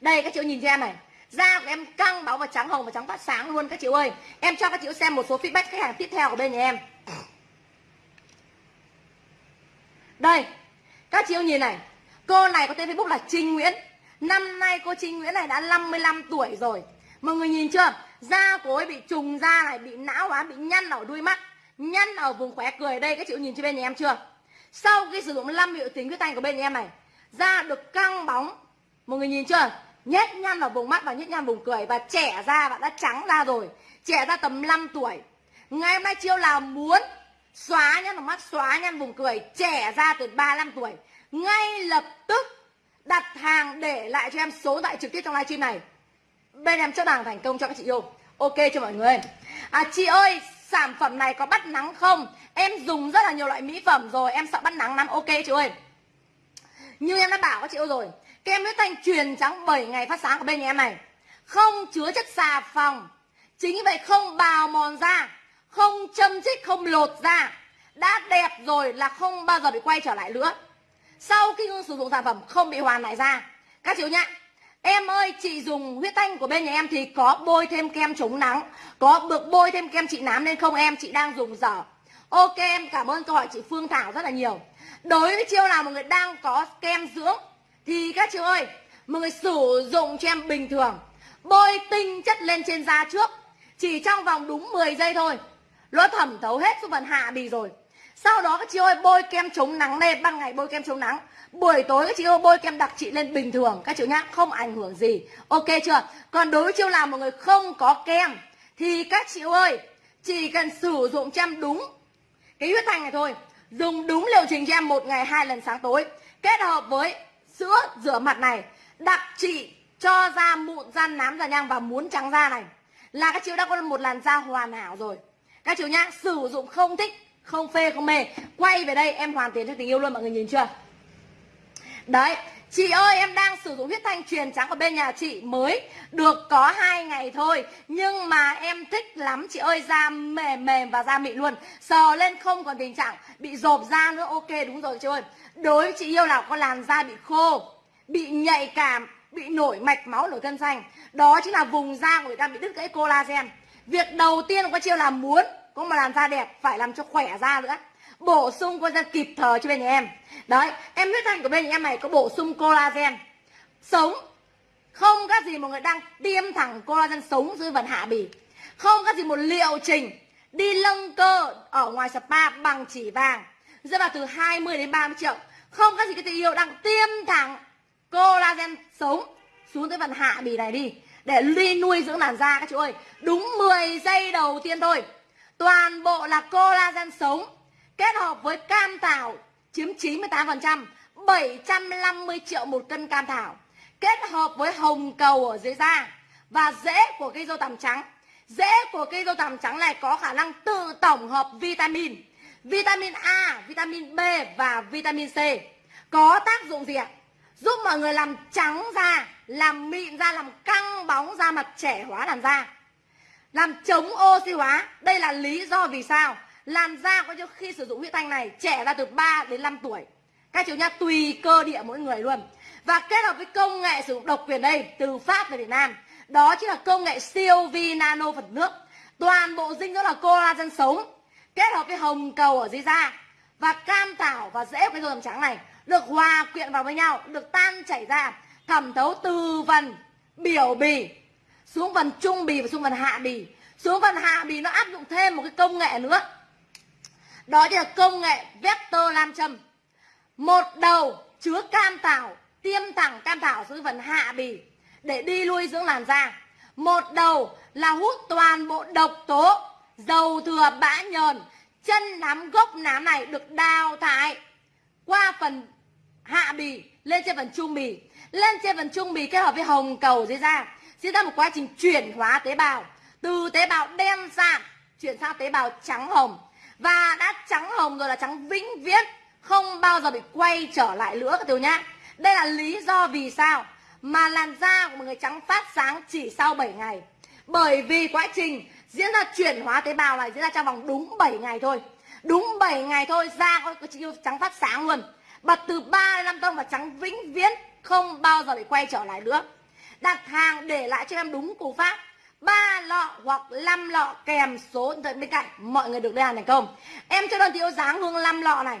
Đây, các chị yêu nhìn cho em này. Da của em căng bóng và trắng hồng và trắng phát sáng luôn, các chị ơi. Em cho các chị xem một số feedback khách hàng tiếp theo của bên nhà em. Đây, các chị yêu nhìn này. Cô này có tên facebook là trinh nguyễn. Năm nay cô trinh nguyễn này đã 55 tuổi rồi. Mọi người nhìn chưa? Da của ấy bị trùng da này, bị não hóa, bị nhăn ở đuôi mắt, nhăn ở vùng khóe cười. Đây, các chị nhìn trên bên nhà em chưa? Sau khi sử dụng 5 hiệu tính huyết thanh của bên nhà em này, da được căng bóng. Mọi người nhìn chưa? Nhét nhăn ở vùng mắt và nhét nhăn vùng cười. Và trẻ da và đã trắng ra rồi. Trẻ ra tầm 5 tuổi. Ngày hôm nay chiêu là muốn xóa nhăn vào mắt xóa nhăn vùng cười. Trẻ ra từ 35 tuổi. Ngay lập tức đặt hàng để lại cho em số đại trực tiếp trong livestream này. Bên em chốt hàng thành công cho các chị yêu. Ok cho mọi người? À chị ơi, sản phẩm này có bắt nắng không? Em dùng rất là nhiều loại mỹ phẩm rồi, em sợ bắt nắng lắm. Ok chị ơi. Như em đã bảo các chị yêu rồi, kem huyết thanh truyền trắng 7 ngày phát sáng của bên nhà em này. Không chứa chất xà phòng. Chính vì vậy không bào mòn da không châm chích không lột da. Đã đẹp rồi là không bao giờ bị quay trở lại nữa. Sau khi sử dụng sản phẩm không bị hoàn lại da. Các chị nhá Em ơi, chị dùng huyết thanh của bên nhà em thì có bôi thêm kem chống nắng Có được bôi thêm kem trị nám lên không em, chị đang dùng dở. Ok em cảm ơn câu hỏi chị Phương Thảo rất là nhiều. Đối với chiêu nào một người đang có kem dưỡng Thì các chị ơi, mọi người sử dụng cho em bình thường Bôi tinh chất lên trên da trước Chỉ trong vòng đúng 10 giây thôi. Nó thẩm thấu hết xuống phần hạ bì rồi. Sau đó các chị ơi, bôi kem chống nắng lên Ban ngày bôi kem chống nắng. Buổi tối các chị ơi, bôi kem đặc trị lên bình thường, các chị nhá, không ảnh hưởng gì. Ok chưa? Còn đối với chiêu làm một người không có kem, thì các chị ơi, chỉ cần sử dụng cho em đúng cái huyết thanh này thôi. Dùng đúng liệu trình cho em một ngày, hai lần sáng tối. Kết hợp với sữa rửa mặt này, đặc trị cho da mụn, da nám, da nhang và muốn trắng da này. Là các chị đã có một làn da hoàn hảo rồi các chị nhá, sử dụng không thích, không phê, không mê. Quay về đây, em hoàn tiền cho tình yêu luôn, mọi người nhìn chưa? Đấy, Chị ơi, em đang sử dụng huyết thanh truyền trắng ở bên nhà chị mới. Được có hai ngày thôi, Nhưng mà em thích lắm, chị ơi, Da mềm mềm và da mịn luôn. Sờ lên không còn tình trạng bị rộp da nữa, Ok, đúng rồi, chị ơi. Đối với chị yêu nào có làn da bị khô, Bị nhạy cảm, Bị nổi mạch máu, nổi cân xanh. Đó chính là vùng da của người ta bị đứt gãy collagen. Việc đầu tiên của chị chiêu là muốn Có mà làm da đẹp, phải làm cho khỏe da nữa. Bổ sung collagen kịp thời cho bên nhà em. Đấy, em huyết thanh của bên nhà em này có bổ sung collagen. Sống, không các gì một người đang tiêm thẳng collagen sống dưới phần hạ bì. Không các gì một liệu trình. Đi lâng cơ ở ngoài spa bằng chỉ vàng. Rơi vào từ 20 đến 30 triệu. Không các gì cái tình yêu đang tiêm thẳng collagen sống xuống tới phần hạ bì này đi để ly nuôi dưỡng làn da các chú ơi đúng 10 giây đầu tiên thôi toàn bộ là collagen sống kết hợp với cam thảo chiếm 98%, 750 triệu một cân cam thảo. Kết hợp với hồng cầu ở dưới da và rễ của cây dâu tằm trắng. Rễ của cây dâu tằm trắng này có khả năng tự tổng hợp vitamin, vitamin A, vitamin B và vitamin C. Có tác dụng gì ạ? giúp mọi người làm trắng da làm mịn da làm căng bóng da mặt trẻ hóa làn da. Làm chống oxy hóa, đây là lý do vì sao. Làn da có khi sử dụng huyết thanh này, trẻ ra từ 3 đến 5 tuổi. Các chú nhá, tùy cơ địa mỗi người luôn. Và kết hợp với công nghệ sử dụng độc quyền đây, từ pháp về việt nam. Đó chính là công nghệ siêu vi nano phần nước. Toàn bộ dinh dưỡng là collagen sống, kết hợp với hồng cầu ở dưới da. Và cam thảo và rễ của cái dầu trắng này được hòa quyện vào với nhau, được tan chảy ra thẩm thấu từ phần biểu bì, xuống phần trung bì và xuống phần hạ bì. Xuống phần hạ bì nó áp dụng thêm một cái công nghệ nữa. Đó chính là công nghệ vector nam châm. Một đầu chứa cam thảo tiêm thẳng cam thảo xuống phần hạ bì để đi lui dưỡng làn da. Một đầu là hút toàn bộ độc tố, dầu thừa, bã nhờn, chân nắm, gốc nám này được đào thải qua phần hạ bì lên trên phần trung bì lên trên phần trung bì kết hợp với hồng cầu dưới da. Diễn ra một quá trình chuyển hóa tế bào. Từ tế bào đen sạm chuyển sang tế bào trắng hồng. Và đã trắng hồng rồi là trắng vĩnh viễn, không bao giờ bị quay trở lại nữa các tiểu nhá đây là lý do vì sao mà làn da của một người trắng phát sáng chỉ sau 7 ngày. Bởi vì quá trình diễn ra chuyển hóa tế bào này diễn ra trong vòng đúng 7 ngày thôi. Đúng 7 ngày thôi, da có chỉ trắng phát sáng luôn. Bật từ 3 đến 5 tông và trắng vĩnh viễn không bao giờ bị quay trở lại nữa. Đặt hàng để lại cho em đúng cú pháp. Ba lọ hoặc 5 lọ kèm số điện thoại bên cạnh. Mọi người được đơn hàng thành công. Em cho đơn thiếu dáng hương 5 lọ này.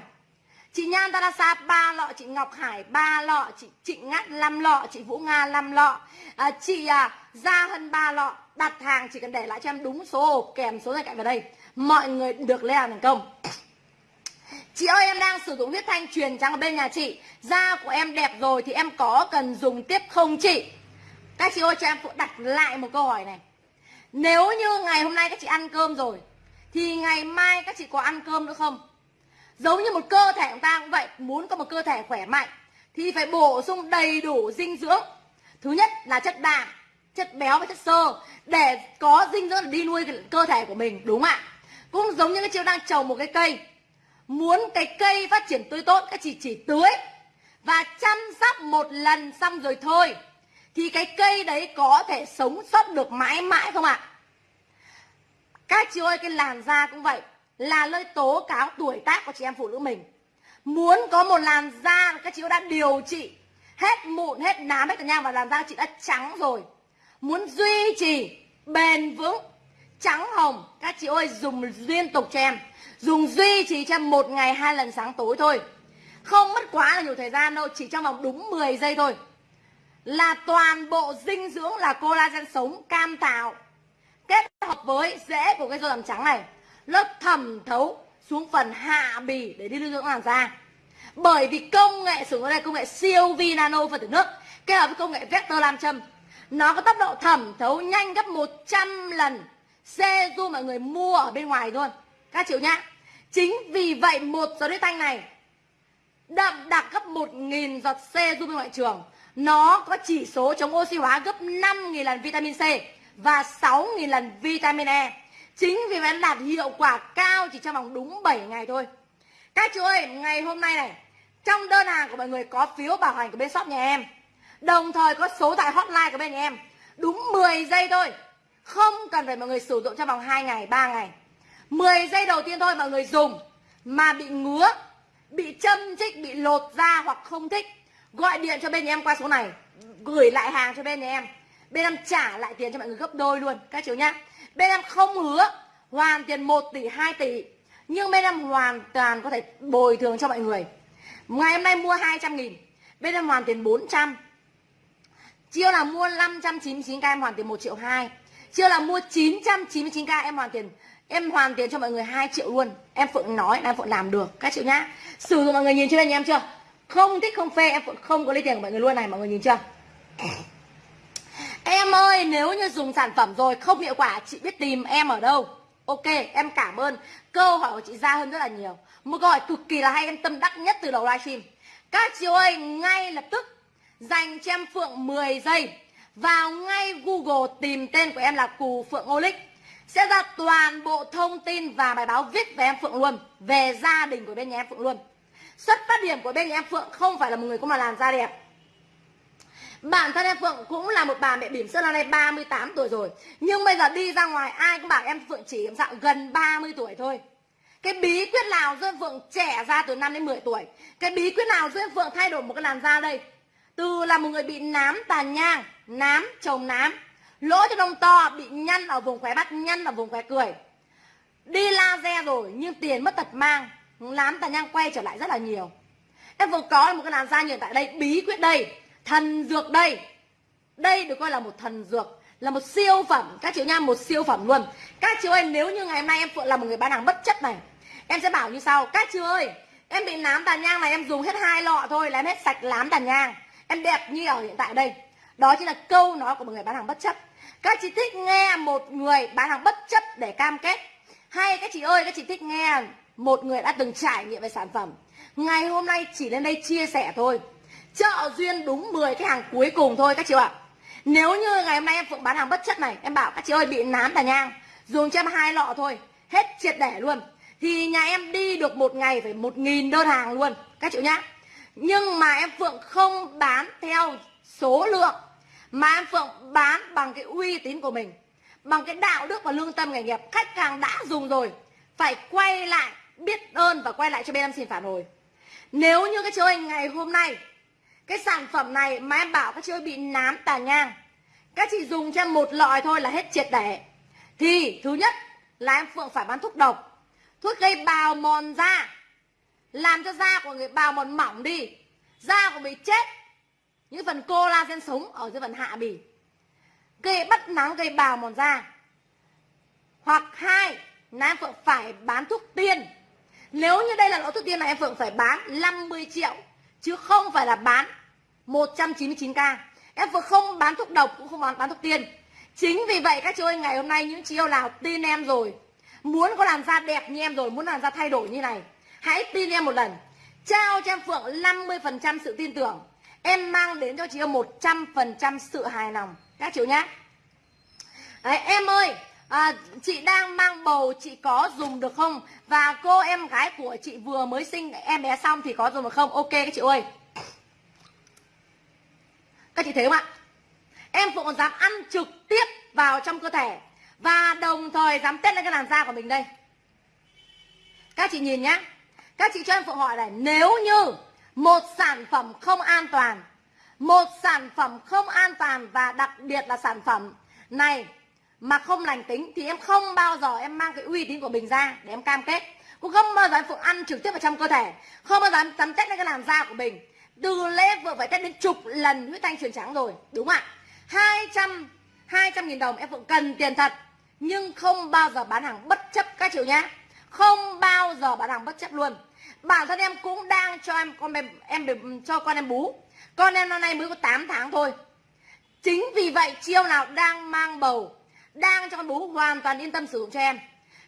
Chị nhan tarasa ba lọ. Chị ngọc hải ba lọ. Chị trịnh ngắt 5 lọ. Chị vũ nga 5 lọ. À, chị à, gia hân ba lọ. Đặt hàng chỉ cần để lại cho em đúng số hộp kèm số điện cạnh vào đây. Mọi người được lên hàng thành công. Chị ơi, em đang sử dụng huyết thanh truyền trắng ở bên nhà chị. Da của em đẹp rồi thì em có cần dùng tiếp không chị? Các chị ơi, cho em đặt lại một câu hỏi này. Nếu như ngày hôm nay các chị ăn cơm rồi, Thì ngày mai các chị có ăn cơm nữa không? Giống như một cơ thể chúng ta cũng vậy, Muốn có một cơ thể khỏe mạnh, Thì phải bổ sung đầy đủ dinh dưỡng. Thứ nhất là chất đạm, Chất béo và chất xơ, Để có dinh dưỡng để đi nuôi cơ thể của mình, Đúng ạ? Cũng giống như các chị đang trồng một cái cây Muốn cái cây phát triển tươi tốt Các chị chỉ tưới Và chăm sóc một lần xong rồi thôi. Thì cái cây đấy có thể sống sót được mãi mãi không ạ? Các chị ơi cái làn da cũng vậy. Là nơi tố cáo tuổi tác của chị em phụ nữ mình. Muốn có một làn da Các chị đã điều trị Hết mụn, hết nám, hết cả nhang Và làn da chị đã trắng rồi. Muốn duy trì bền vững Trắng hồng Các chị ơi dùng liên tục cho em. Dùng duy trì cho một ngày, hai lần sáng tối thôi. Không mất quá là nhiều thời gian đâu, Chỉ trong vòng đúng 10 giây thôi. Là toàn bộ dinh dưỡng là collagen sống, cam tạo, Kết hợp với rễ của cái dâu làm trắng này Nó thẩm thấu xuống phần hạ bì để đi lưu dưỡng làn da. Bởi vì công nghệ sử dụng đây, công nghệ siêu vi nano phân tử nước, Kết hợp với công nghệ vector làm châm, Nó có tốc độ thẩm thấu nhanh gấp 100 lần. Seju mọi người mua ở bên ngoài luôn Các chịu nhá. Chính vì vậy một giọt huyết thanh này đậm đặc gấp 1.000 giọt C giúp ngoại trường. Nó có chỉ số chống oxy hóa gấp 5.000 lần vitamin C và 6.000 lần vitamin E. Chính vì vậy nó đạt hiệu quả cao chỉ trong vòng đúng 7 ngày thôi. Các chú ơi, ngày hôm nay này, trong đơn hàng của mọi người có phiếu bảo hành của bên shop nhà em. Đồng thời có số tại hotline của bên nhà em. Đúng 10 giây thôi. Không cần phải mọi người sử dụng trong vòng 2 ngày, 3 ngày 10 giây đầu tiên thôi mọi người dùng mà bị ngứa, bị châm chích, bị lột da hoặc không thích gọi điện cho bên nhà em qua số này gửi lại hàng cho bên nhà em. Bên em trả lại tiền cho mọi người gấp đôi luôn các chú nhá. Bên em không hứa hoàn tiền 1 tỷ 2 tỷ nhưng bên em hoàn toàn có thể bồi thường cho mọi người. Ngày hôm nay mua 200 nghìn bên em hoàn tiền 400 chiêu là mua 599k em hoàn tiền 1 triệu 2 chiêu là mua 999k em hoàn tiền Em hoàn tiền cho mọi người 2 triệu luôn. Em Phượng nói là em Phượng làm được. Các triệu nhá. Sử dụng mọi người nhìn trên đây nhà em chưa? Không thích, không phê, em Phượng không có lấy tiền của mọi người luôn này, Mọi người nhìn chưa? Em ơi, nếu như dùng sản phẩm rồi, không hiệu quả, Chị biết tìm em ở đâu. Ok, em cảm ơn. Câu hỏi của chị ra hơn rất là nhiều. Một câu hỏi cực kỳ là hay, em tâm đắc nhất từ đầu livestream. Các chị ơi, ngay lập tức Dành cho em Phượng 10 giây. Vào ngay Google tìm tên của em là Cù Phượng Olic sẽ ra toàn bộ thông tin và bài báo viết về em Phượng luôn về gia đình của bên nhà em Phượng luôn. Xuất phát điểm của bên nhà em Phượng không phải là một người có mà làn da đẹp. Bản thân em Phượng cũng là một bà mẹ bỉm sữa năm nay 38 tuổi rồi. Nhưng bây giờ đi ra ngoài ai cũng bảo em Phượng chỉ làm sao gần 30 tuổi thôi. Cái bí quyết nào giúp em Phượng trẻ ra từ 5 đến 10 tuổi? Cái bí quyết nào giúp em Phượng thay đổi một cái làn da đây? Từ là một người bị nám tàn nhang Nám, chồng nám. Lỗ cho lông to, bị nhăn ở vùng khóe mắt, nhăn ở vùng khóe cười. Đi laser rồi nhưng tiền mất tật mang. Nám tàn nhang quay trở lại rất là nhiều. Em vừa có một cái làn da như tại đây Bí quyết đây Thần dược đây. Đây được coi là một thần dược Là một siêu phẩm. Các chị nha một siêu phẩm luôn. Các chị ơi nếu như ngày hôm nay em Phượng là một người bán hàng bất chất này Em sẽ bảo như sau. Các chị ơi Em bị nám tàn nhang này em dùng hết hai lọ thôi là em hết sạch lám tàn nhang. Em đẹp như ở hiện tại đây. Đó chính là câu nói của một người bán hàng bất chấp các chị thích nghe một người bán hàng bất chấp để cam kết. Hay các chị ơi, các chị thích nghe một người đã từng trải nghiệm về sản phẩm. Ngày hôm nay chỉ lên đây chia sẻ thôi. Chợ duyên đúng 10 cái hàng cuối cùng thôi các chị ạ. Nếu như ngày hôm nay em Phượng bán hàng bất chất này, Em bảo các chị ơi bị nám tà nhang, Dùng cho em hai lọ thôi, Hết triệt để luôn. Thì nhà em đi được một ngày phải một nghìn đơn hàng luôn, Các chị nhá. Nhưng mà em Phượng không bán theo số lượng mà em Phượng bán bằng cái uy tín của mình, Bằng cái đạo đức và lương tâm nghề nghiệp Khách hàng đã dùng rồi, Phải quay lại biết ơn và quay lại cho bên em xin phản hồi. Nếu như các chiếu hình ngày hôm nay, cái sản phẩm này mà em bảo các chiếu bị nám tà nhang, các chị dùng cho em một lọ thôi là hết triệt để. Thì thứ nhất là em phượng phải bán thuốc độc. Thuốc gây bào mòn da, làm cho da của người bào mòn mỏng đi, da của bị chết những phần collagen sống ở dưới phần hạ bì. Gây bắt nắng gây bào mòn da. Hoặc hai là em phượng phải bán thuốc tiên. Nếu như đây là lỗ thuốc tiên này em Phượng phải bán 50 triệu Chứ không phải là bán 199k Em Phượng không bán thuốc độc cũng không bán, bán thuốc tiên. Chính vì vậy các chị ơi ngày hôm nay những chị yêu nào tin em rồi Muốn có làn da đẹp như em rồi Muốn làn da thay đổi như này Hãy tin em một lần. Trao cho em Phượng 50% sự tin tưởng. Em mang đến cho chị em 100% sự hài lòng. Các chị nhá. Đấy, Em ơi à, chị đang mang bầu chị có dùng được không? Và cô em gái của chị vừa mới sinh em bé xong thì có dùng được không? Ok các chị ơi. Các chị thấy không ạ? Em phụ còn dám ăn trực tiếp vào trong cơ thể. Và đồng thời dám test lên cái làn da của mình đây. Các chị nhìn nhá. Các chị cho em phụ hỏi này nếu như một sản phẩm không an toàn. Một sản phẩm không an toàn và đặc biệt là sản phẩm này mà không lành tính thì em không bao giờ em mang cái uy tín của mình ra để em cam kết. Cũng không bao giờ em phụ ăn trực tiếp vào trong cơ thể. Không bao giờ em tắm test lên cái làn da của mình. Từ lễ vừa phải test đến chục lần huyết thanh truyền trắng rồi, đúng không ạ? Hai trăm hai trăm nghìn đồng em vẫn cần tiền thật. Nhưng không bao giờ bán hàng bất chấp các chịu nhá. Không bao giờ bán hàng bất chấp luôn bản thân em cũng đang cho em con em em cho con em bú. Con em năm nay mới có 8 tháng thôi. Chính vì vậy, chiêu nào đang mang bầu, đang cho con bú hoàn toàn yên tâm sử dụng cho em.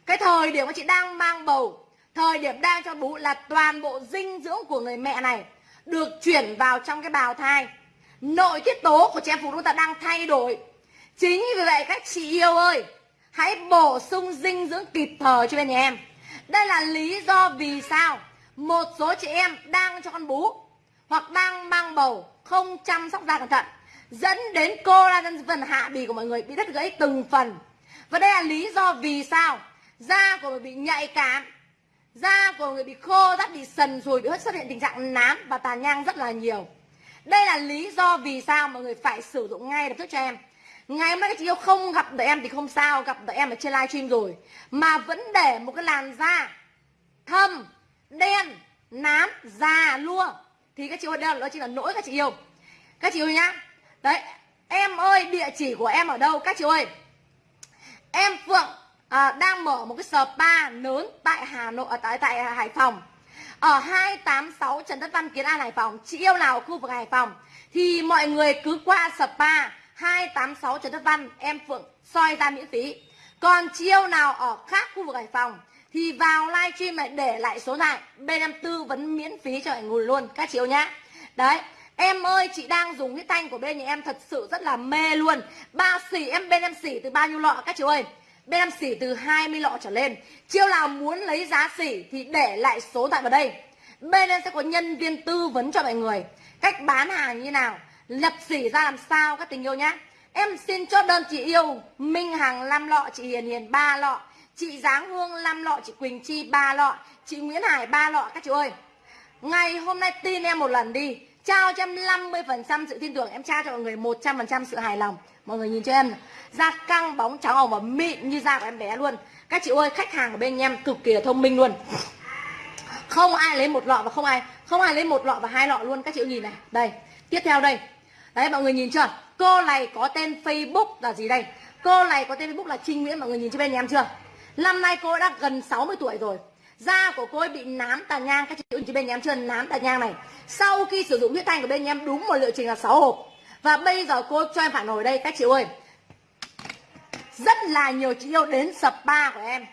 Cái thời điểm mà chị đang mang bầu, thời điểm đang cho bú là toàn bộ dinh dưỡng của người mẹ này được chuyển vào trong cái bào thai. Nội tiết tố của trẻ phụ nữ ta đang thay đổi. Chính vì vậy, các chị yêu ơi, hãy bổ sung dinh dưỡng kịp thời cho bên nhà em. Đây là lý do vì sao một số chị em đang cho con bú hoặc đang mang bầu không chăm sóc da cẩn thận, dẫn đến collagen phần hạ bì của mọi người bị đứt gãy từng phần. Và đây là lý do vì sao da của người bị nhạy cảm, da của người bị khô rát bị sần rồi bị xuất hiện tình trạng nám và tàn nhang rất là nhiều. Đây là lý do vì sao mọi người phải sử dụng ngay lập tức cho em. Ngày hôm nay các chị yêu không gặp được em thì không sao, gặp được em ở trên livestream rồi. Mà vẫn để một cái làn da thâm đen nám già lua. Thì các chị ơi đây đó chỉ là nỗi các chị yêu. Các chị yêu nhá. Đấy em ơi địa chỉ của em ở đâu? Các chị ơi. Em phượng à, đang mở một cái spa lớn tại hà nội ở tại tại hải phòng. Ở 286 Trần Tất Văn Kiến An Hải Phòng. Chị yêu nào ở khu vực Hải Phòng? Thì mọi người cứ qua spa 286 Trần Tất Văn em Phượng soi ra miễn phí. Còn chị yêu nào ở khác khu vực Hải Phòng? Thì vào livestream lại để lại số này. Bên em tư vấn miễn phí cho mọi người luôn, các chị yêu nhá. Đấy, Em ơi, chị đang dùng cái thanh của bên nhà em thật sự rất là mê luôn. Ba xỉ, em bên em xỉ từ bao nhiêu lọ, các chị ơi? Bên em xỉ từ 20 lọ trở lên. Chiêu nào muốn lấy giá xỉ thì để lại số tại vào đây. Bên em sẽ có nhân viên tư vấn cho mọi người. Cách bán hàng như nào, lập xỉ ra làm sao, các tình yêu nhá. Em xin chốt đơn chị yêu, minh hằng 5 lọ, chị hiền hiền ba lọ chị giáng hương 5 lọ, chị quỳnh chi, ba lọ, chị nguyễn hải, ba lọ, các chị ơi. Ngày hôm nay tin em một lần đi, trao cho em 50% sự tin tưởng, em trao cho mọi người 100% sự hài lòng. Mọi người nhìn cho em da căng, bóng trắng hồng và mịn như da của em bé luôn. Các chị ơi, khách hàng ở bên em cực kỳ là thông minh luôn. Không ai lấy một lọ và không ai không ai lấy một lọ và hai lọ luôn, các chị nhìn này. Đây, tiếp theo đây. Đấy, mọi người nhìn chưa? Cô này có tên facebook là gì đây? Cô này có tên facebook là trinh nguyễn, mọi người nhìn cho bên em chưa? Năm nay cô đã gần 60 tuổi rồi da của cô ấy bị nám tàn nhang các chị nhìn chị bên em chưa nám tàn nhang này sau khi sử dụng huyết thanh của bên em, đúng một liệu trình là 6 hộp và bây giờ cô cho em phản hồi đây, các chị ơi rất là nhiều chị yêu đến spa của em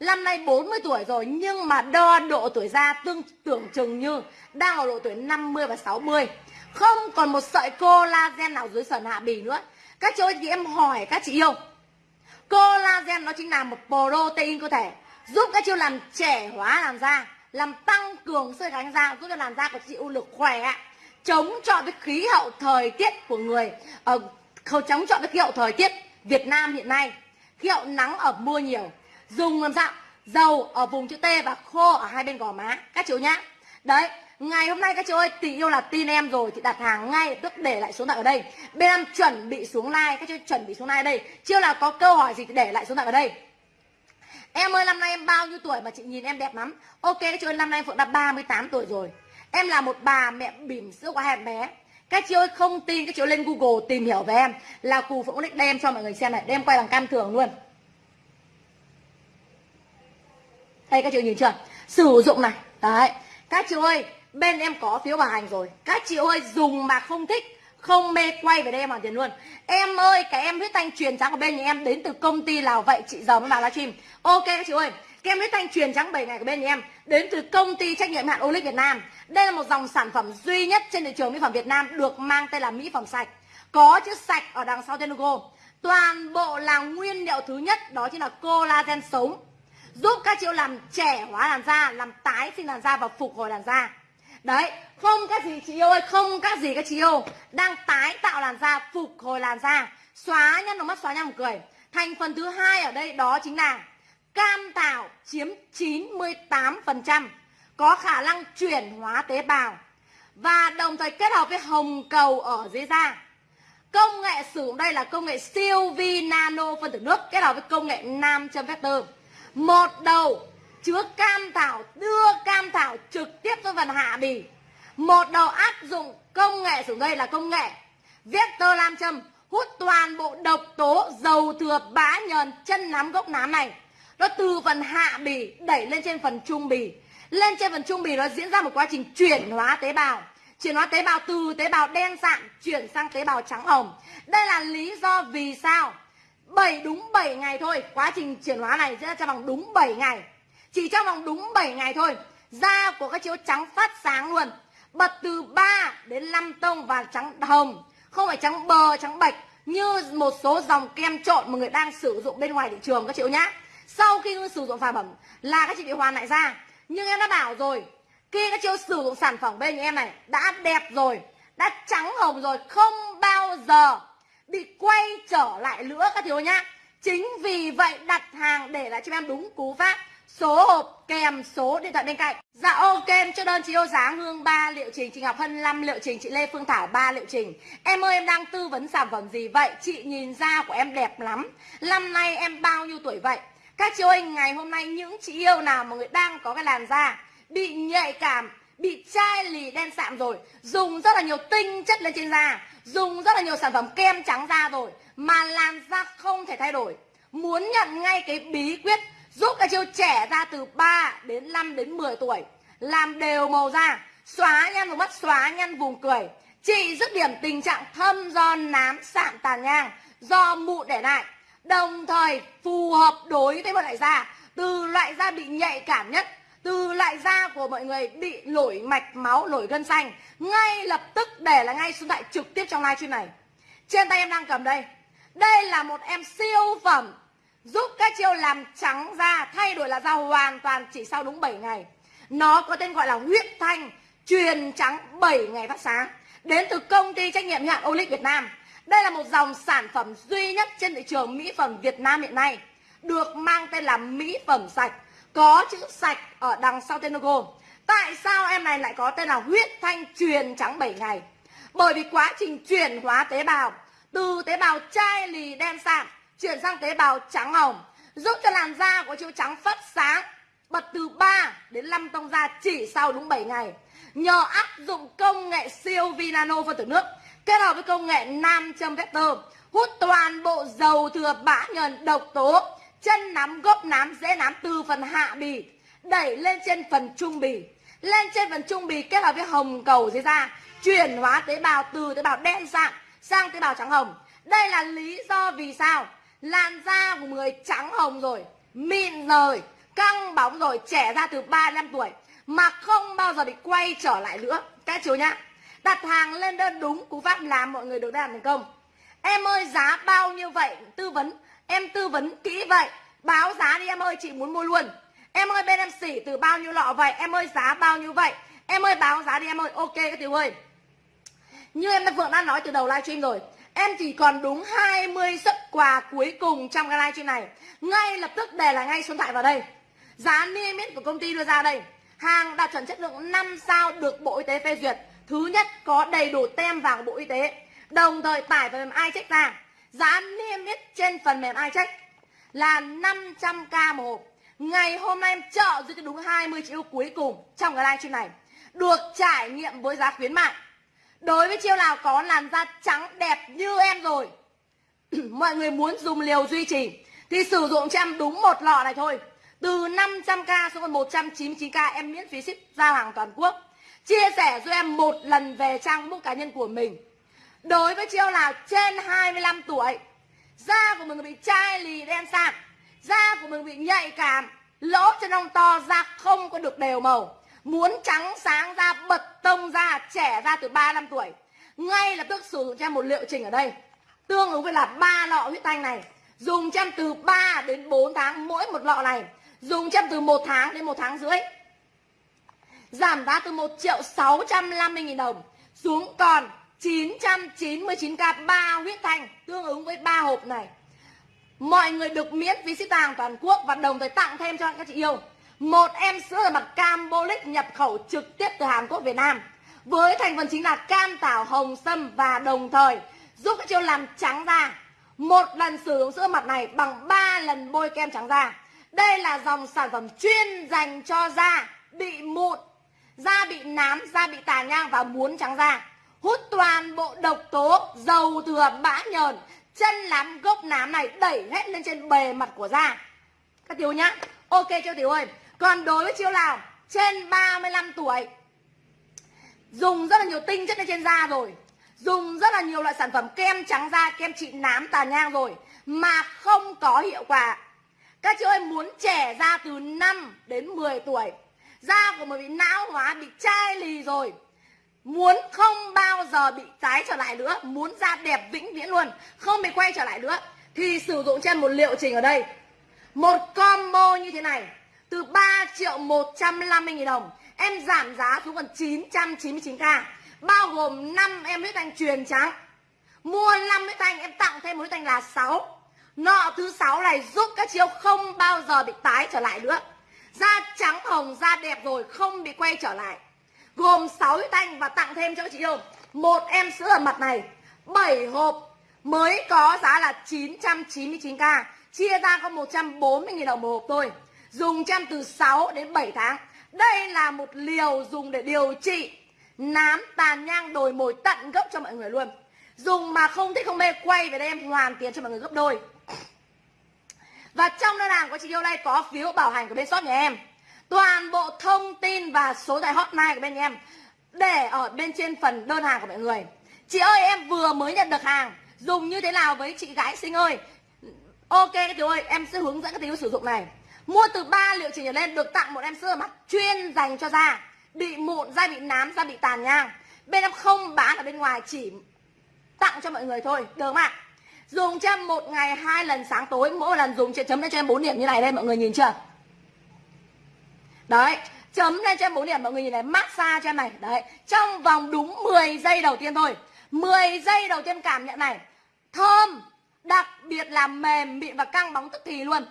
Năm nay 40 tuổi rồi, nhưng mà đo độ tuổi da tương tưởng chừng như đang ở độ tuổi 50 và 60. Không còn một sợi collagen nào dưới sườn hạ bì nữa. Các chị ơi thì em hỏi các chị yêu. Collagen nó chính là một protein cơ thể giúp các chiêu làm trẻ hóa làn da, làm tăng cường sợi kháng da, giúp cho làn da của chị ưu lực khỏe, chống chọi với khí hậu thời tiết của người, ờ, ở chống chọi với khí hậu thời tiết Việt Nam hiện nay. Khí hậu nắng ở mưa nhiều dùng làm sao? Dầu ở vùng chữ T và khô ở hai bên gò má các chú nhá. Đấy ngày hôm nay các chị ơi, tình yêu là tin em rồi thì đặt hàng ngay tức để lại số điện ở đây. Bên em chuẩn bị xuống like, các chú chuẩn bị xuống like ở đây. Chưa là có câu hỏi gì thì để lại số điện ở đây. Em ơi, năm nay em bao nhiêu tuổi mà chị nhìn em đẹp lắm? Ok, các chị ơi, năm nay em phượng đã 38 tuổi rồi. Em là một bà mẹ bỉm sữa quá hẹp bé. Các chị ơi, không tin, các chị lên google tìm hiểu về em. Là cù phượng định đem cho mọi người xem này, đem quay bằng cam thường luôn. Đây, các chị nhìn chưa? Sử dụng này. Đấy. Các chị ơi bên em có phiếu bảo hành rồi. Các chị ơi, dùng mà không thích, không mê quay về đây em hoàn tiền luôn. Em ơi, cái em huyết thanh truyền trắng của bên nhà em đến từ công ty nào vậy? Chị giờ mới vào livestream. Ok các chị ơi, cái em huyết thanh truyền trắng 7 ngày của bên nhà em đến từ công ty trách nhiệm hạn Olic Việt Nam. Đây là một dòng sản phẩm duy nhất trên thị trường mỹ phẩm Việt Nam được mang tên là mỹ phẩm sạch. Có chữ sạch ở đằng sau tên logo. Toàn bộ là nguyên liệu thứ nhất, đó chính là collagen sống. Giúp các chị làm trẻ hóa làn da, làm tái sinh làn da và phục hồi làn da đấy, không các gì chị yêu ơi, không các gì các chị yêu. Đang tái tạo làn da, phục hồi làn da. Xóa nhăn đồng mắt, xóa nhăn cười. Thành phần thứ hai ở đây đó chính là cam thảo chiếm 98% có khả năng chuyển hóa tế bào và đồng thời kết hợp với hồng cầu ở dưới da. Công nghệ sử dụng đây là công nghệ siêu vi nano phân tử nước kết hợp với công nghệ nam châm vector. Một đầu chứa cam thảo, đưa cam thảo trực tiếp cho phần hạ bì. Một đầu áp dụng công nghệ xuống đây là công nghệ. Vector lam châm, hút toàn bộ độc tố, dầu thừa, bã nhờn, chân nắm, gốc nám này. Nó từ phần hạ bì đẩy lên trên phần trung bì. Lên trên phần trung bì nó diễn ra một quá trình chuyển hóa tế bào. Chuyển hóa tế bào từ tế bào đen sạm chuyển sang tế bào trắng hồng. Đây là lý do vì sao? 7 đúng 7 ngày thôi, Quá trình chuyển hóa này diễn ra trong vòng đúng 7 ngày. Chỉ trong vòng đúng 7 ngày thôi Da của các chiếu trắng phát sáng luôn. Bật từ 3 đến 5 tông và trắng hồng Không phải trắng bờ, trắng bạch Như một số dòng kem trộn mà người đang sử dụng bên ngoài thị trường các chị nhá. Sau khi sử dụng sản phẩm là các chị bị hoàn lại da. Nhưng em đã bảo rồi Khi các chị sử dụng sản phẩm bên em này Đã đẹp rồi Đã trắng hồng rồi Không bao giờ bị quay trở lại nữa các thiếu nhá. Chính vì vậy đặt hàng để lại cho em đúng cú pháp số hộp kèm số điện thoại bên cạnh. Dạ ok em cho đơn chị yêu giá hương 3 liệu trình, chị ngọc hân 5 liệu trình, chị lê phương thảo 3 liệu trình. Em ơi, em đang tư vấn sản phẩm gì vậy? Chị nhìn da của em đẹp lắm. Năm nay em bao nhiêu tuổi vậy? Các chị ơi, ngày hôm nay những chị yêu nào mà người đang có cái làn da bị nhạy cảm, bị chai lì đen sạm rồi, dùng rất là nhiều tinh chất lên trên da, dùng rất là nhiều sản phẩm kem trắng da rồi, mà làn da không thể thay đổi. Muốn nhận ngay cái bí quyết giúp các chiêu trẻ ra từ 3 đến 5 đến 10 tuổi. Làm đều màu da, xóa nhăn vùng mắt, xóa nhăn vùng cười. Trị dứt điểm tình trạng thâm do nám sạm tàn nhang, do mụn để lại. Đồng thời phù hợp đối với một loại da. Từ loại da bị nhạy cảm nhất, từ loại da của mọi người bị nổi mạch máu nổi gân xanh. Ngay lập tức để là ngay số điện thoại trực tiếp trong live stream này. Trên tay em đang cầm đây. Đây là một em siêu phẩm giúp các chiêu làm trắng da thay đổi là da hoàn toàn chỉ sau đúng 7 ngày nó có tên gọi là huyết thanh, truyền trắng 7 ngày phát sáng đến từ công ty trách nhiệm hữu hạn Olic Việt Nam. Đây là một dòng sản phẩm duy nhất trên thị trường mỹ phẩm Việt Nam hiện nay, được mang tên là mỹ phẩm sạch có chữ sạch ở đằng sau tên logo. Tại sao em này lại có tên là huyết thanh truyền trắng 7 ngày? Bởi vì quá trình chuyển hóa tế bào, từ tế bào chai lì đen sạm chuyển sang tế bào trắng hồng. Giúp cho làn da của chị trắng phát sáng. Bật từ 3 đến 5 tông da chỉ sau đúng 7 ngày. Nhờ áp dụng công nghệ siêu vi nano phân tử nước, kết hợp với công nghệ nam châm vector, hút toàn bộ dầu thừa bã nhờn độc tố, chân nắm gốc nám dễ nám từ phần hạ bì, đẩy lên trên phần trung bì. Lên trên phần trung bì kết hợp với hồng cầu dưới da, chuyển hóa tế bào từ tế bào đen dạng sang tế bào trắng hồng. Đây là lý do vì sao làn da của người trắng hồng rồi, mịn rồi, căng bóng rồi, trẻ ra từ 35 tuổi, mà không bao giờ bị quay trở lại nữa. Các chú nhá, đặt hàng lên đơn đúng cú pháp làm mọi người được làm thành công. Em ơi, giá bao nhiêu vậy? Tư vấn. Em tư vấn kỹ vậy. Báo giá đi em ơi, chị muốn mua luôn. Em ơi, bên em xỉ từ bao nhiêu lọ vậy? Em ơi, giá bao nhiêu vậy? Em ơi, báo giá đi em ơi. Ok, các tiểu ơi. Như em đã vừa đã nói từ đầu livestream rồi Em chỉ còn đúng 20 suất quà cuối cùng trong cái livestream này. Ngay lập tức để lại ngay số điện thoại vào đây. Giá niêm yết của công ty đưa ra đây. Hàng đạt chuẩn chất lượng 5 sao được Bộ Y tế phê duyệt. Thứ nhất, có đầy đủ tem vào Bộ Y tế. Đồng thời tải phần mềm iCheck ra. Giá niêm yết trên phần mềm iCheck là 500k một hộp. Ngày hôm nay em trợ giúp cho đúng 20 triệu cuối cùng trong cái livestream này. Được trải nghiệm với giá khuyến mại. Đối với chiêu nào có làn da trắng đẹp như em rồi, *clears throat* Mọi người muốn dùng liều duy trì, Thì sử dụng cho em đúng một lọ này thôi. Từ 500k xuống còn 199k em miễn phí ship giao hàng toàn quốc. Chia sẻ cho em một lần về trang book cá nhân của mình. Đối với chiêu nào trên 25 tuổi, Da của mình bị chai lì đen sạm, Da của mình bị nhạy cảm, Lỗ chân lông to da không có được đều màu. Muốn trắng sáng ra, bật tông ra, trẻ ra từ 3 năm tuổi. Ngay lập tức sử dụng cho em một liệu trình ở đây. Tương ứng với là ba lọ huyết thanh này. Dùng cho em từ 3 đến 4 tháng mỗi một lọ này. Dùng cho em từ 1 tháng đến 1 tháng rưỡi. Giảm giá từ 1 triệu 650 nghìn đồng Xuống còn 999k 3 huyết thanh Tương ứng với 3 hộp này. Mọi người được miễn phí ship hàng toàn quốc Và đồng thời tặng thêm cho các chị yêu một em sữa rửa mặt Cambolic nhập khẩu trực tiếp từ Hàn Quốc, Việt Nam. Với thành phần chính là cam tảo hồng sâm và đồng thời giúp các chiêu làm trắng da. Một lần sử dụng sữa mặt này bằng 3 lần bôi kem trắng da. Đây là dòng sản phẩm chuyên dành cho da bị mụn, da bị nám, da bị tàn nhang và muốn trắng da. Hút toàn bộ độc tố, dầu thừa, bã nhờn, chân lắm gốc nám này đẩy hết lên trên bề mặt của da. Các tiểu nhá. Ok cho tiểu ơi? Còn đối với chiêu nào? Trên 35 tuổi. Dùng rất là nhiều tinh chất lên trên da rồi. Dùng rất là nhiều loại sản phẩm kem trắng da, kem trị nám tàn nhang rồi. Mà không có hiệu quả. Các chị ơi, muốn trẻ da từ 5 đến 10 tuổi, da của mình bị não hóa, bị chai lì rồi. Muốn không bao giờ bị tái trở lại nữa, muốn da đẹp vĩnh viễn luôn, không bị quay trở lại nữa, thì sử dụng trên một liệu trình ở đây. Một combo như thế này từ 3 triệu 150 nghìn đồng, em giảm giá xuống còn 999k bao gồm 5 em huyết thanh truyền trắng. Mua 5 huyết thanh, em tặng thêm một huyết thanh là 6 nọ thứ sáu này giúp các chiếu không bao giờ bị tái trở lại nữa. Da trắng hồng, da đẹp rồi, không bị quay trở lại. Gồm 6 huyết thanh và tặng thêm cho các chị yêu. Một em sữa ở mặt này 7 hộp, mới có giá là 999k chia ra có 140.000 đồng một hộp thôi dùng chăm từ 6 đến 7 tháng. Đây là một liều dùng để điều trị, nám, tàn nhang, đồi mồi, tận gốc cho mọi người luôn. Dùng mà không thích, không mê, quay về đây em hoàn tiền cho mọi người gấp đôi. Và trong đơn hàng của chị yêu đây có phiếu bảo hành của bên shop nhà em. Toàn bộ thông tin và số tài hotline của bên nhà em để ở bên trên phần đơn hàng của mọi người. Chị ơi, em vừa mới nhận được hàng Dùng như thế nào với chị gái sinh ơi Ok các tiểu ơi, em sẽ hướng dẫn các tiểu sử dụng này Mua từ 3 liệu trình trở lên được tặng một em sữa mặt chuyên dành cho da. Bị mụn, da bị nám, da bị tàn nhang. Bên em không bán ở bên ngoài chỉ tặng cho mọi người thôi. Được không ạ? Dùng cho em một ngày hai lần sáng tối. Mỗi lần dùng chấm lên cho em 4 điểm như này đây mọi người nhìn chưa? Đấy chấm lên cho em 4 điểm mọi người nhìn này massage cho em này. Đấy trong vòng đúng 10 giây đầu tiên thôi. 10 giây đầu tiên cảm nhận này. Thơm đặc biệt là mềm mịn và căng bóng tức thì luôn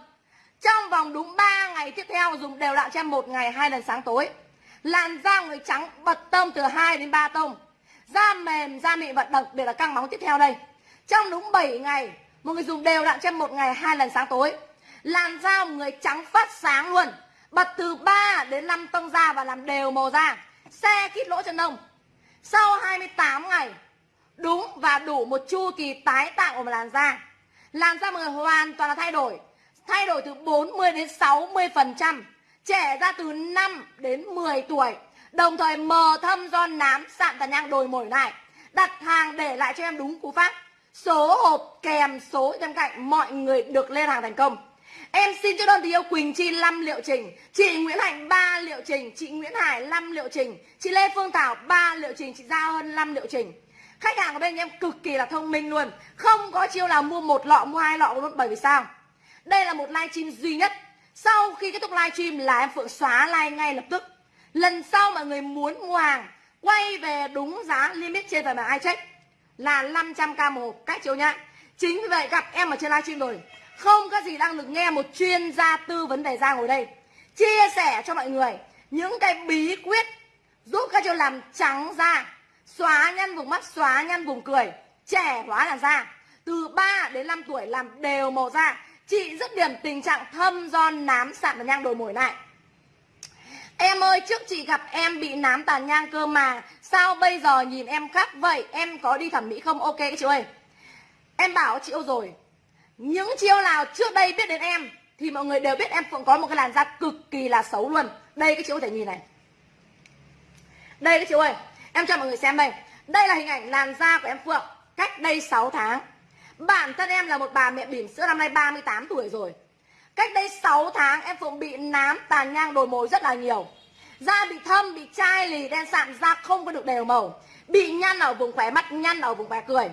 trong vòng đúng 3 ngày tiếp theo, dùng đều đặn cho em một ngày, hai lần sáng tối. Làn da người trắng bật tông từ 2 đến 3 tông. Da mềm, da mịn và đặc biệt là căng bóng tiếp theo đây. Trong đúng 7 ngày, một người dùng đều đặn cho em một ngày, hai lần sáng tối. Làn da người trắng phát sáng luôn, bật từ 3 đến 5 tông da và làm đều màu da. Xe kít lỗ chân lông sau 28 ngày, đúng và đủ một chu kỳ tái tạo của một làn da. Làn da mọi người hoàn toàn là thay đổi thay đổi từ 40 đến 60%, trẻ ra từ 5 đến 10 tuổi. Đồng thời mờ thâm do nám sạm tàn nhang đồi mồi này đặt hàng để lại cho em đúng cú pháp. Số hộp kèm số bên cạnh mọi người được lên hàng thành công. Em xin chốt đơn thì yêu Quỳnh Chi 5 liệu trình. Chị Nguyễn Hạnh 3 liệu trình. Chị Nguyễn Hải 5 liệu trình. Chị Lê Phương Thảo 3 liệu trình. Chị Giao Hơn 5 liệu trình. Khách hàng của bên em cực kỳ là thông minh luôn. Không có chiêu là mua một lọ mua hai lọ luôn Bởi vì sao? Đây là một livestream duy nhất. Sau khi kết thúc livestream là em Phượng xóa live ngay lập tức. Lần sau mà người muốn mua hàng, Quay về đúng giá limit trên phần mềm iCheck Là 500k một hộp, Cách chiếu nhá. Chính vì vậy gặp em ở trên livestream rồi. Không có gì đang được nghe một chuyên gia tư vấn đề da ngồi đây. Chia sẻ cho mọi người những cái bí quyết giúp các chị làm trắng da, xóa nhăn vùng mắt, xóa nhăn vùng cười. Trẻ hóa làn da. Từ 3 đến 5 tuổi làm đều màu da chị rất điểm tình trạng thâm do nám sạm và nhang đồi mồi này. Em ơi, trước chị gặp em bị nám tàn nhang cơ mà, Sao bây giờ nhìn em khác vậy? Em có đi thẩm mỹ không? Ok chị ơi. Em bảo chị yêu rồi, những chiêu nào trước đây biết đến em thì mọi người đều biết em Phượng có một cái làn da cực kỳ là xấu luôn. Đây cái chị có thể nhìn này. Đây cái chị ơi, em cho mọi người xem đây. Đây là hình ảnh làn da của em Phượng, cách đây 6 tháng bản thân em là một bà mẹ bỉm sữa, năm nay 38 tuổi rồi. Cách đây 6 tháng, em Phượng bị nám, tàn nhang, đồi mồi rất là nhiều. Da bị thâm, bị chai lì, đen sạm, da không có được đều màu. Bị nhăn ở vùng khỏe mắt, nhăn ở vùng khỏe cười.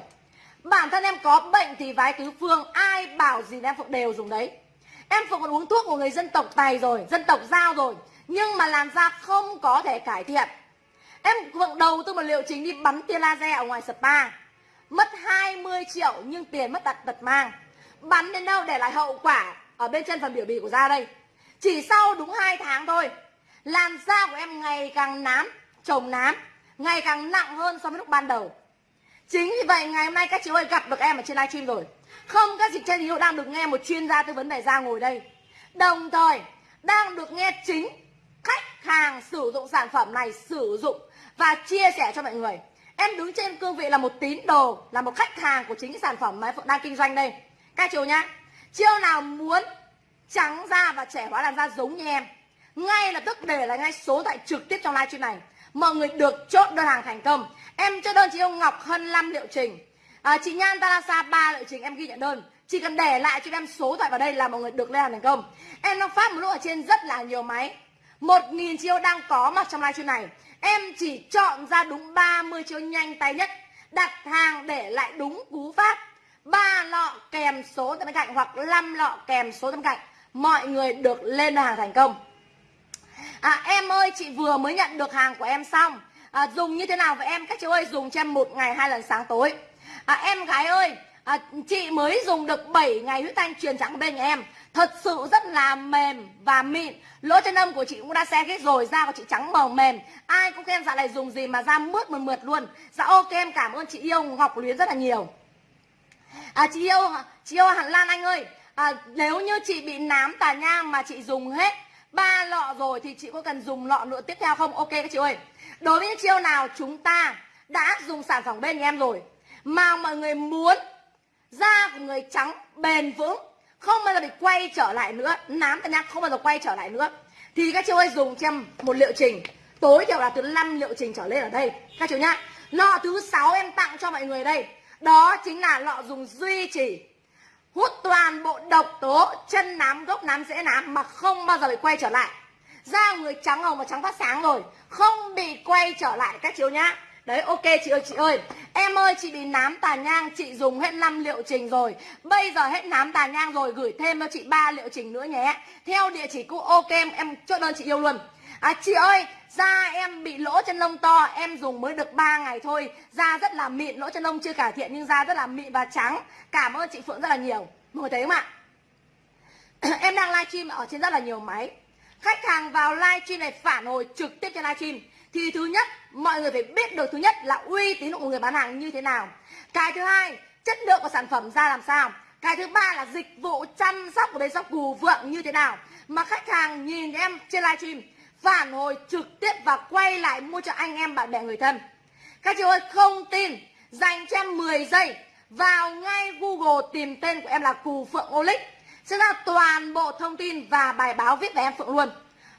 Bản thân em có bệnh thì vái tứ phương, Ai bảo gì em Phượng đều dùng đấy. Em Phượng còn uống thuốc của người dân tộc Tài rồi, Dân tộc Giao rồi, Nhưng mà làn da không có thể cải thiện. Em Phượng đầu tư một liệu chính đi bắn tia laser ở ngoài spa. Mất 20 triệu nhưng tiền mất đặt tật mang. Bắn đến đâu để lại hậu quả Ở bên chân phần biểu bì của da đây? Chỉ sau đúng 2 tháng thôi, Làn da của em ngày càng nám Trồng nám, Ngày càng nặng hơn so với lúc ban đầu. Chính vì vậy ngày hôm nay các chị ơi gặp được em ở trên livestream rồi. Không các chị trên hiệu đang được nghe một chuyên gia tư vấn về da ngồi đây. Đồng thời, đang được nghe chính khách hàng sử dụng sản phẩm này sử dụng và chia sẻ cho mọi người. Em đứng trên cương vị là một tín đồ, là một khách hàng của chính cái sản phẩm mà em đang kinh doanh đây. Các chiều nhá Chiêu nào muốn trắng da và trẻ hóa làn da giống như em Ngay lập tức để lại ngay số điện thoại trực tiếp trong livestream này. Mọi người được chốt đơn hàng thành công. Em cho đơn chị yêu Ngọc Hân 5 liệu trình. À, Chị Nhan Talasa 3 liệu trình em ghi nhận đơn. Chỉ cần để lại cho em số thoại vào đây là mọi người được lên hàng thành công. Em đang phát một lúc ở trên rất là nhiều máy. 1.000 chiêu đang có mặt trong livestream này. Em chỉ chọn ra đúng 30 chiêu nhanh tay nhất Đặt hàng để lại đúng cú pháp. Ba lọ kèm số bên cạnh hoặc 5 lọ kèm số bên cạnh Mọi người được lên hàng thành công. À em ơi chị vừa mới nhận được hàng của em xong. À, dùng như thế nào vậy em? Các chị ơi dùng cho em một ngày hai lần sáng tối. À, em gái ơi à, chị mới dùng được 7 ngày huyết thanh truyền trắng bên nhà em. Thật sự rất là mềm và mịn. Lỗ chân âm của chị cũng đã xe hết rồi da của chị trắng màu mềm. Ai cũng khen dạ này dùng gì mà da mướt mượt mượt luôn. Dạ ok em cảm ơn chị yêu ngọc luyến rất là nhiều. À chị yêu chị yêu hẳn lan anh ơi. À, nếu như chị bị nám tà nhang mà chị dùng hết ba lọ rồi thì chị có cần dùng lọ nữa tiếp theo không? Ok các chị ơi. Đối với những chiêu nào chúng ta đã dùng sản phẩm bên nhà em rồi mà mọi người muốn da của người trắng bền vững, không bao giờ bị quay trở lại nữa, nám tàn nhang không bao giờ quay trở lại nữa. Thì các chị ơi, dùng cho em một liệu trình. Tối thiểu là từ 5 liệu trình trở lên ở đây. Các chú nhá, lọ thứ sáu em tặng cho mọi người đây. Đó chính là lọ dùng duy trì, hút toàn bộ độc tố, chân nám, gốc nám dễ nám mà không bao giờ bị quay trở lại. Da người trắng hồng và trắng phát sáng rồi, không bị quay trở lại các chiếu nhá đấy ok chị ơi chị ơi em ơi chị bị nám tà nhang chị dùng hết 5 liệu trình rồi bây giờ hết nám tà nhang rồi gửi thêm cho chị ba liệu trình nữa nhé theo địa chỉ cũ ok em, em chốt đơn chị yêu luôn À chị ơi, da em bị lỗ chân lông to, em dùng mới được 3 ngày thôi. Da rất là mịn, lỗ chân lông chưa cải thiện nhưng da rất là mịn và trắng. Cảm ơn chị Phượng rất là nhiều. Mọi người thấy không ạ? em đang livestream ở trên rất là nhiều máy. Khách hàng vào livestream này phản hồi trực tiếp trên livestream thì thứ nhất mọi người phải biết được thứ nhất là uy tín của người bán hàng như thế nào. Cái thứ hai, chất lượng của sản phẩm ra làm sao. Cái thứ ba là dịch vụ chăm sóc của bên shop cù vượng như thế nào. Mà khách hàng nhìn em trên livestream phản hồi trực tiếp và quay lại mua cho anh em bạn bè người thân các chị ơi không tin dành cho em 10 giây vào ngay Google tìm tên của em là Cù Phượng Olic sẽ ra toàn bộ thông tin và bài báo viết về em Phượng luôn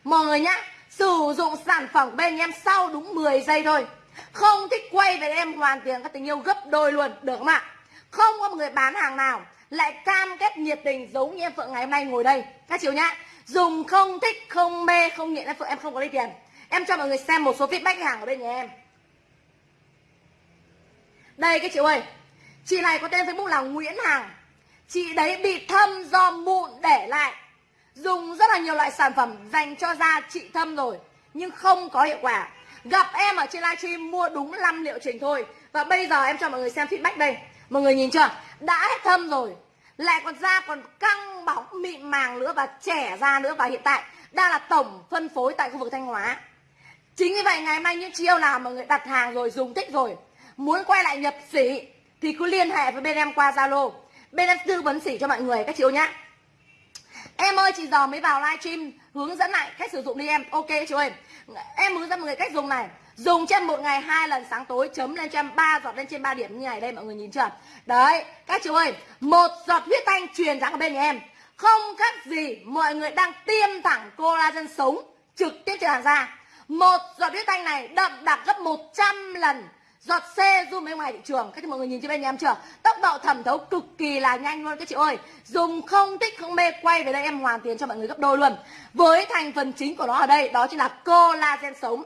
mọi người nhá sử dụng sản phẩm bên em sau đúng 10 giây thôi. Không thích quay về em hoàn tiền, các tình yêu gấp đôi luôn, được không ạ? Không có một người bán hàng nào lại cam kết nhiệt tình giống như em Phượng ngày hôm nay ngồi đây. Các chị nhá, dùng không thích, không mê, không nghiện em phượng, em không có lấy tiền. Em cho mọi người xem một số feedback hàng ở bên nhà em. Đây cái chị ơi, chị này có tên facebook là nguyễn hằng. Chị đấy bị thâm do mụn để lại dùng rất là nhiều loại sản phẩm dành cho da trị thâm rồi, nhưng không có hiệu quả. Gặp em ở trên livestream mua đúng 5 liệu trình thôi. Và bây giờ em cho mọi người xem feedback đây. Mọi người nhìn chưa? Đã hết thâm rồi. Lại còn da còn căng bóng mịn màng nữa và trẻ da nữa. Và hiện tại, đang là tổng phân phối tại khu vực thanh hóa. Chính vì vậy, ngày mai những chiêu nào mà người đặt hàng rồi, dùng thích rồi. Muốn quay lại nhập sỉ thì cứ liên hệ với bên em qua zalo. Bên em tư vấn sỉ cho mọi người, các chị nhá em ơi, chị giờ mới vào livestream, hướng dẫn lại cách sử dụng đi em. Ok, chị ơi. Em hướng dẫn mọi người cách dùng này. Dùng trên một ngày hai lần sáng tối, chấm lên cho em ba, giọt lên trên 3 điểm như này đây, mọi người nhìn chưa? Đấy, các chị ơi, một giọt huyết thanh truyền dáng ở bên nhà em. Không khác gì mọi người đang tiêm thẳng collagen sống trực tiếp trên làn da. Một giọt huyết thanh này đậm đặc gấp 100 lần giọt C zoom bên ngoài thị trường. Các mọi người nhìn cho bên nhà em chưa? Tốc độ thẩm thấu cực kỳ là nhanh luôn. Các chị ơi, dùng không thích, không mê, quay về đây em hoàn tiền cho mọi người gấp đôi luôn. Với thành phần chính của nó ở đây, đó chính là collagen sống.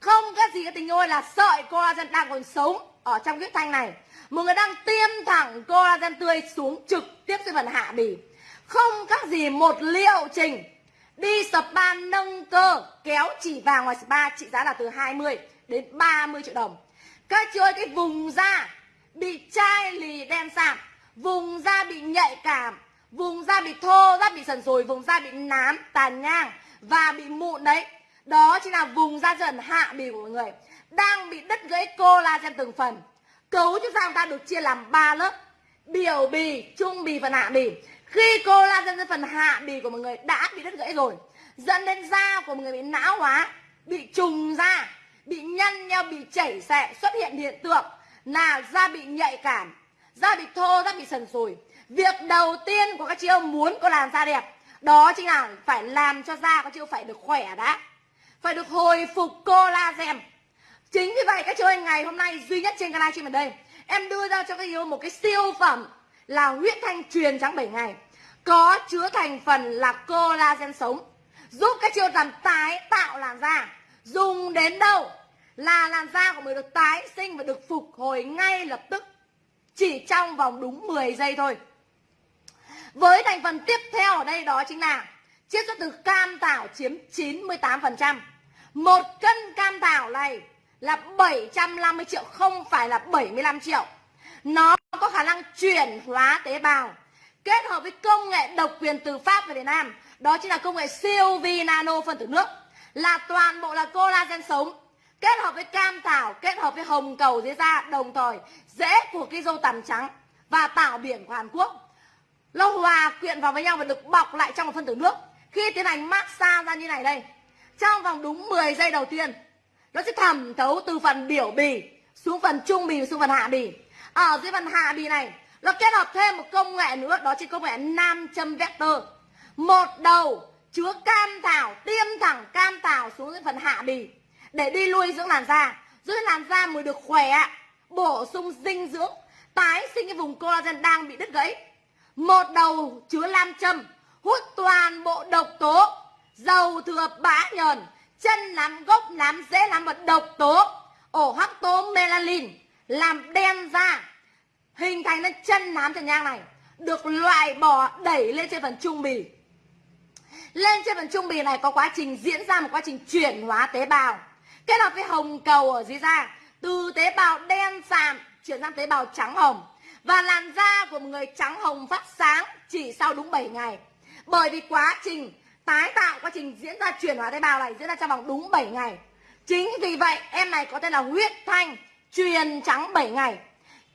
Không các gì các tình ơi, là sợi collagen đang còn sống ở trong huyết thanh này. Một người đang tiêm thẳng collagen tươi xuống trực tiếp trên phần hạ bì. Không các gì, một liệu trình. Đi spa nâng cơ, kéo chỉ vàng ngoài spa, trị giá là từ 20 đến 30 triệu đồng các chị ơi cái vùng da bị chai lì đen sạm vùng da bị nhạy cảm, vùng da bị thô, da bị sần sùi, vùng da bị nám, tàn nhang và bị mụn đấy. Đó chính là vùng da dần hạ bì của mọi người, đang bị đứt gãy collagen từng phần. Cấu trúc da chúng ta được chia làm 3 lớp, biểu bì, trung bì và hạ bì. Khi collagen trên phần hạ bì của mọi người đã bị đứt gãy rồi, dẫn đến da của mọi người bị não hóa, bị trùng da bị nhăn nheo, bị chảy xệ xuất hiện hiện tượng là da bị nhạy cảm, da bị thô, da bị sần sùi. Việc đầu tiên của các chị em muốn có làn da đẹp, đó chính là phải làm cho da các chị phải được khỏe đã, phải được hồi phục collagen. Chính vì vậy các chị em ngày hôm nay duy nhất trên canal livestream ở đây, em đưa ra cho các chị em một cái siêu phẩm là huyết thanh truyền trắng 7 ngày, có chứa thành phần là collagen sống, giúp các chị làm tái tạo làn da dùng đến đâu là làn da của mình được tái sinh và được phục hồi ngay lập tức, chỉ trong vòng đúng 10 giây thôi. Với thành phần tiếp theo ở đây đó chính là chiết xuất từ cam thảo chiếm 98% một cân cam thảo này là 750 triệu, không phải là 75 triệu. Nó có khả năng chuyển hóa tế bào, kết hợp với công nghệ độc quyền từ Pháp về Việt Nam. Đó chính là công nghệ siêu vi nano phân tử nước là toàn bộ là collagen sống, kết hợp với cam thảo kết hợp với hồng cầu dưới da, đồng thời rễ của cái dâu tằm trắng và tảo biển của Hàn Quốc. Nó hòa quyện vào với nhau và được bọc lại trong một phân tử nước. Khi tiến hành massage ra như này đây, trong vòng đúng 10 giây đầu tiên, nó sẽ thẩm thấu từ phần biểu bì xuống phần trung bì, xuống phần hạ bì. Ở dưới phần hạ bì này, nó kết hợp thêm một công nghệ nữa, đó chính công nghệ nam châm vector. Một đầu chứa cam thảo thảo phần hạ bì. Để đi nuôi dưỡng làn da, giữ làn da mới được khỏe, bổ sung dinh dưỡng, tái sinh cái vùng collagen đang bị đứt gãy. Một đầu chứa lam châm, hút toàn bộ độc tố, dầu thừa bã nhờn, chân nám gốc nám dễ nám và độc tố. Ổ hắc tố melanin, làm đen da, hình thành nên chân nám chân nhang này, được loại bỏ đẩy lên trên phần trung bì lên trên phần trung bì này có quá trình diễn ra một quá trình chuyển hóa tế bào. Kết hợp với hồng cầu ở dưới da. Từ tế bào đen sạm chuyển sang tế bào trắng hồng. Và làn da của một người trắng hồng phát sáng chỉ sau đúng 7 ngày. Bởi vì quá trình tái tạo, quá trình diễn ra chuyển hóa tế bào này diễn ra trong vòng đúng 7 ngày. Chính vì vậy, em này có tên là huyết thanh, truyền trắng 7 ngày.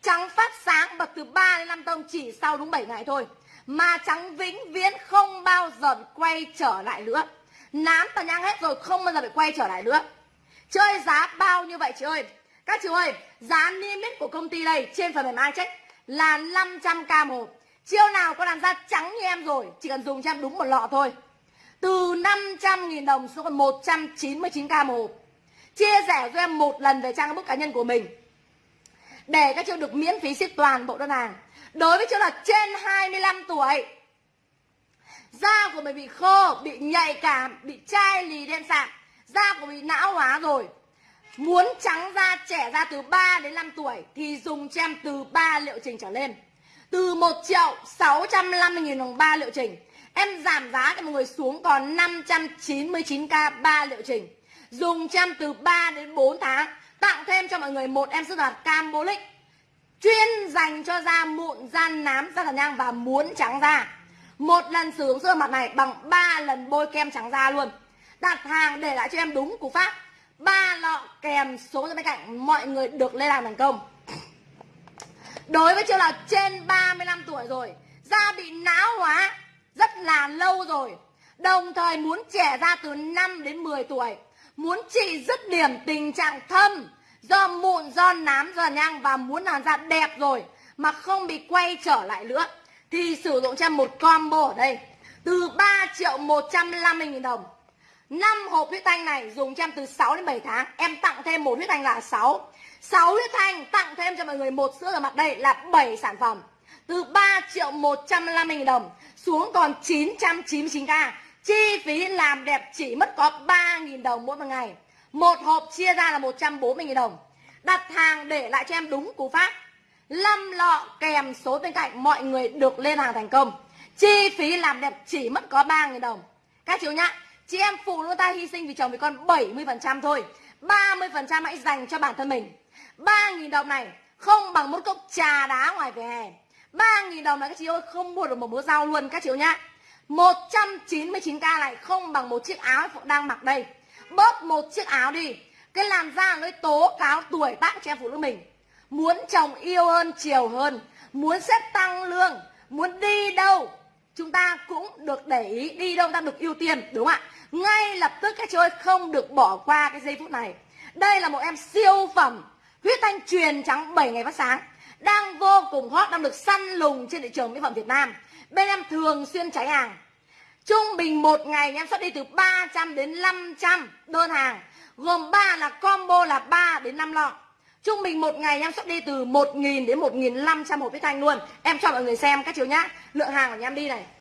Trắng phát sáng bật từ 3 đến 5 tông chỉ sau đúng 7 ngày thôi mà trắng vĩnh viễn không bao giờ quay trở lại nữa. Nám tàn nhang hết rồi, không bao giờ phải quay trở lại nữa. Chơi giá bao nhiêu vậy chị ơi? Các chị ơi, giá niêm yết của công ty đây trên phần mềm iCheck là 500k một. Chiêu nào có làm da trắng như em rồi, chỉ cần dùng cho em đúng một lọ thôi. Từ 500.000 đồng xuống còn 199k một. Chia sẻ cho em một lần về trang bức cá nhân của mình. Để các chị được miễn phí ship toàn bộ đơn hàng đối với trường hợp trên 25 tuổi. Da của mình bị khô, bị nhạy cảm, bị chai lì đen sạm. Da của mình não hóa rồi. Muốn trắng da trẻ da từ 3 đến 5 tuổi thì dùng cho em từ 3 liệu trình trở lên. Từ 1 triệu 650 nghìn đồng 3 liệu trình. Em giảm giá cho mọi người xuống còn 599k 3 liệu trình. Dùng cho em từ 3 đến 4 tháng. Tặng thêm cho mọi người một em sữa đoạt Cambolic chuyên dành cho da mụn, da nám, da tàn nhang và muốn trắng da. Một lần sử dụng sữa mặt này bằng 3 lần bôi kem trắng da luôn. Đặt hàng để lại cho em đúng cú pháp. ba lọ kèm số bên cạnh mọi người được lên làm thành công. Đối với chưa là trên 35 tuổi rồi, da bị não hóa rất là lâu rồi. Đồng thời muốn trẻ ra từ 5 đến 10 tuổi, muốn trị dứt điểm tình trạng thâm do mụn, do nám, do nhang và muốn làn da đẹp rồi mà không bị quay trở lại nữa thì sử dụng cho một combo ở đây. Từ 3 triệu 150 nghìn đồng. 5 hộp huyết thanh này dùng cho em từ 6 đến 7 tháng. Em tặng thêm một huyết thanh là 6 6 huyết thanh tặng thêm cho mọi người một sữa rửa mặt đây là 7 sản phẩm. Từ 3 triệu 150 nghìn đồng xuống còn 999k chi phí làm đẹp chỉ mất có 3 nghìn đồng mỗi một ngày một hộp chia ra là 140.000 đồng. Đặt hàng để lại cho em đúng cú pháp. 5 lọ kèm số bên cạnh, mọi người được lên hàng thành công. Chi phí làm đẹp chỉ mất có 3.000 đồng. Các chú nhá, Chị em phụ nữ ta hy sinh vì chồng vì con 70% thôi. 30% hãy dành cho bản thân mình. 3.000 đồng này không bằng một cốc trà đá ngoài vỉa hè. 3.000 đồng này các chị ơi, không mua được một búa rau luôn các chị nhá. 199k này không bằng một chiếc áo đang mặc đây bớt một chiếc áo đi. Cái làn da nó tố cáo tuổi tác cho em phụ nữ mình. Muốn chồng yêu hơn, chiều hơn. Muốn xếp tăng lương. Muốn đi đâu. Chúng ta cũng được để ý đi đâu, ta được ưu tiên, đúng không ạ? Ngay lập tức các chị ơi, không được bỏ qua cái giây phút này. Đây là một em siêu phẩm. Huyết thanh truyền trắng 7 ngày phát sáng. Đang vô cùng hot, đang được săn lùng trên thị trường mỹ phẩm Việt Nam. Bên em thường xuyên cháy hàng. Trung bình một ngày em xuất đi từ 300 đến 500 đơn hàng. Gồm 3 là combo là 3 đến 5 lọ. Trung bình một ngày em xuất đi từ 1.000 đến 1.500 hộp huyết thanh luôn. Em cho mọi người xem các chiều nhá. Lượng hàng của nhà em đi này.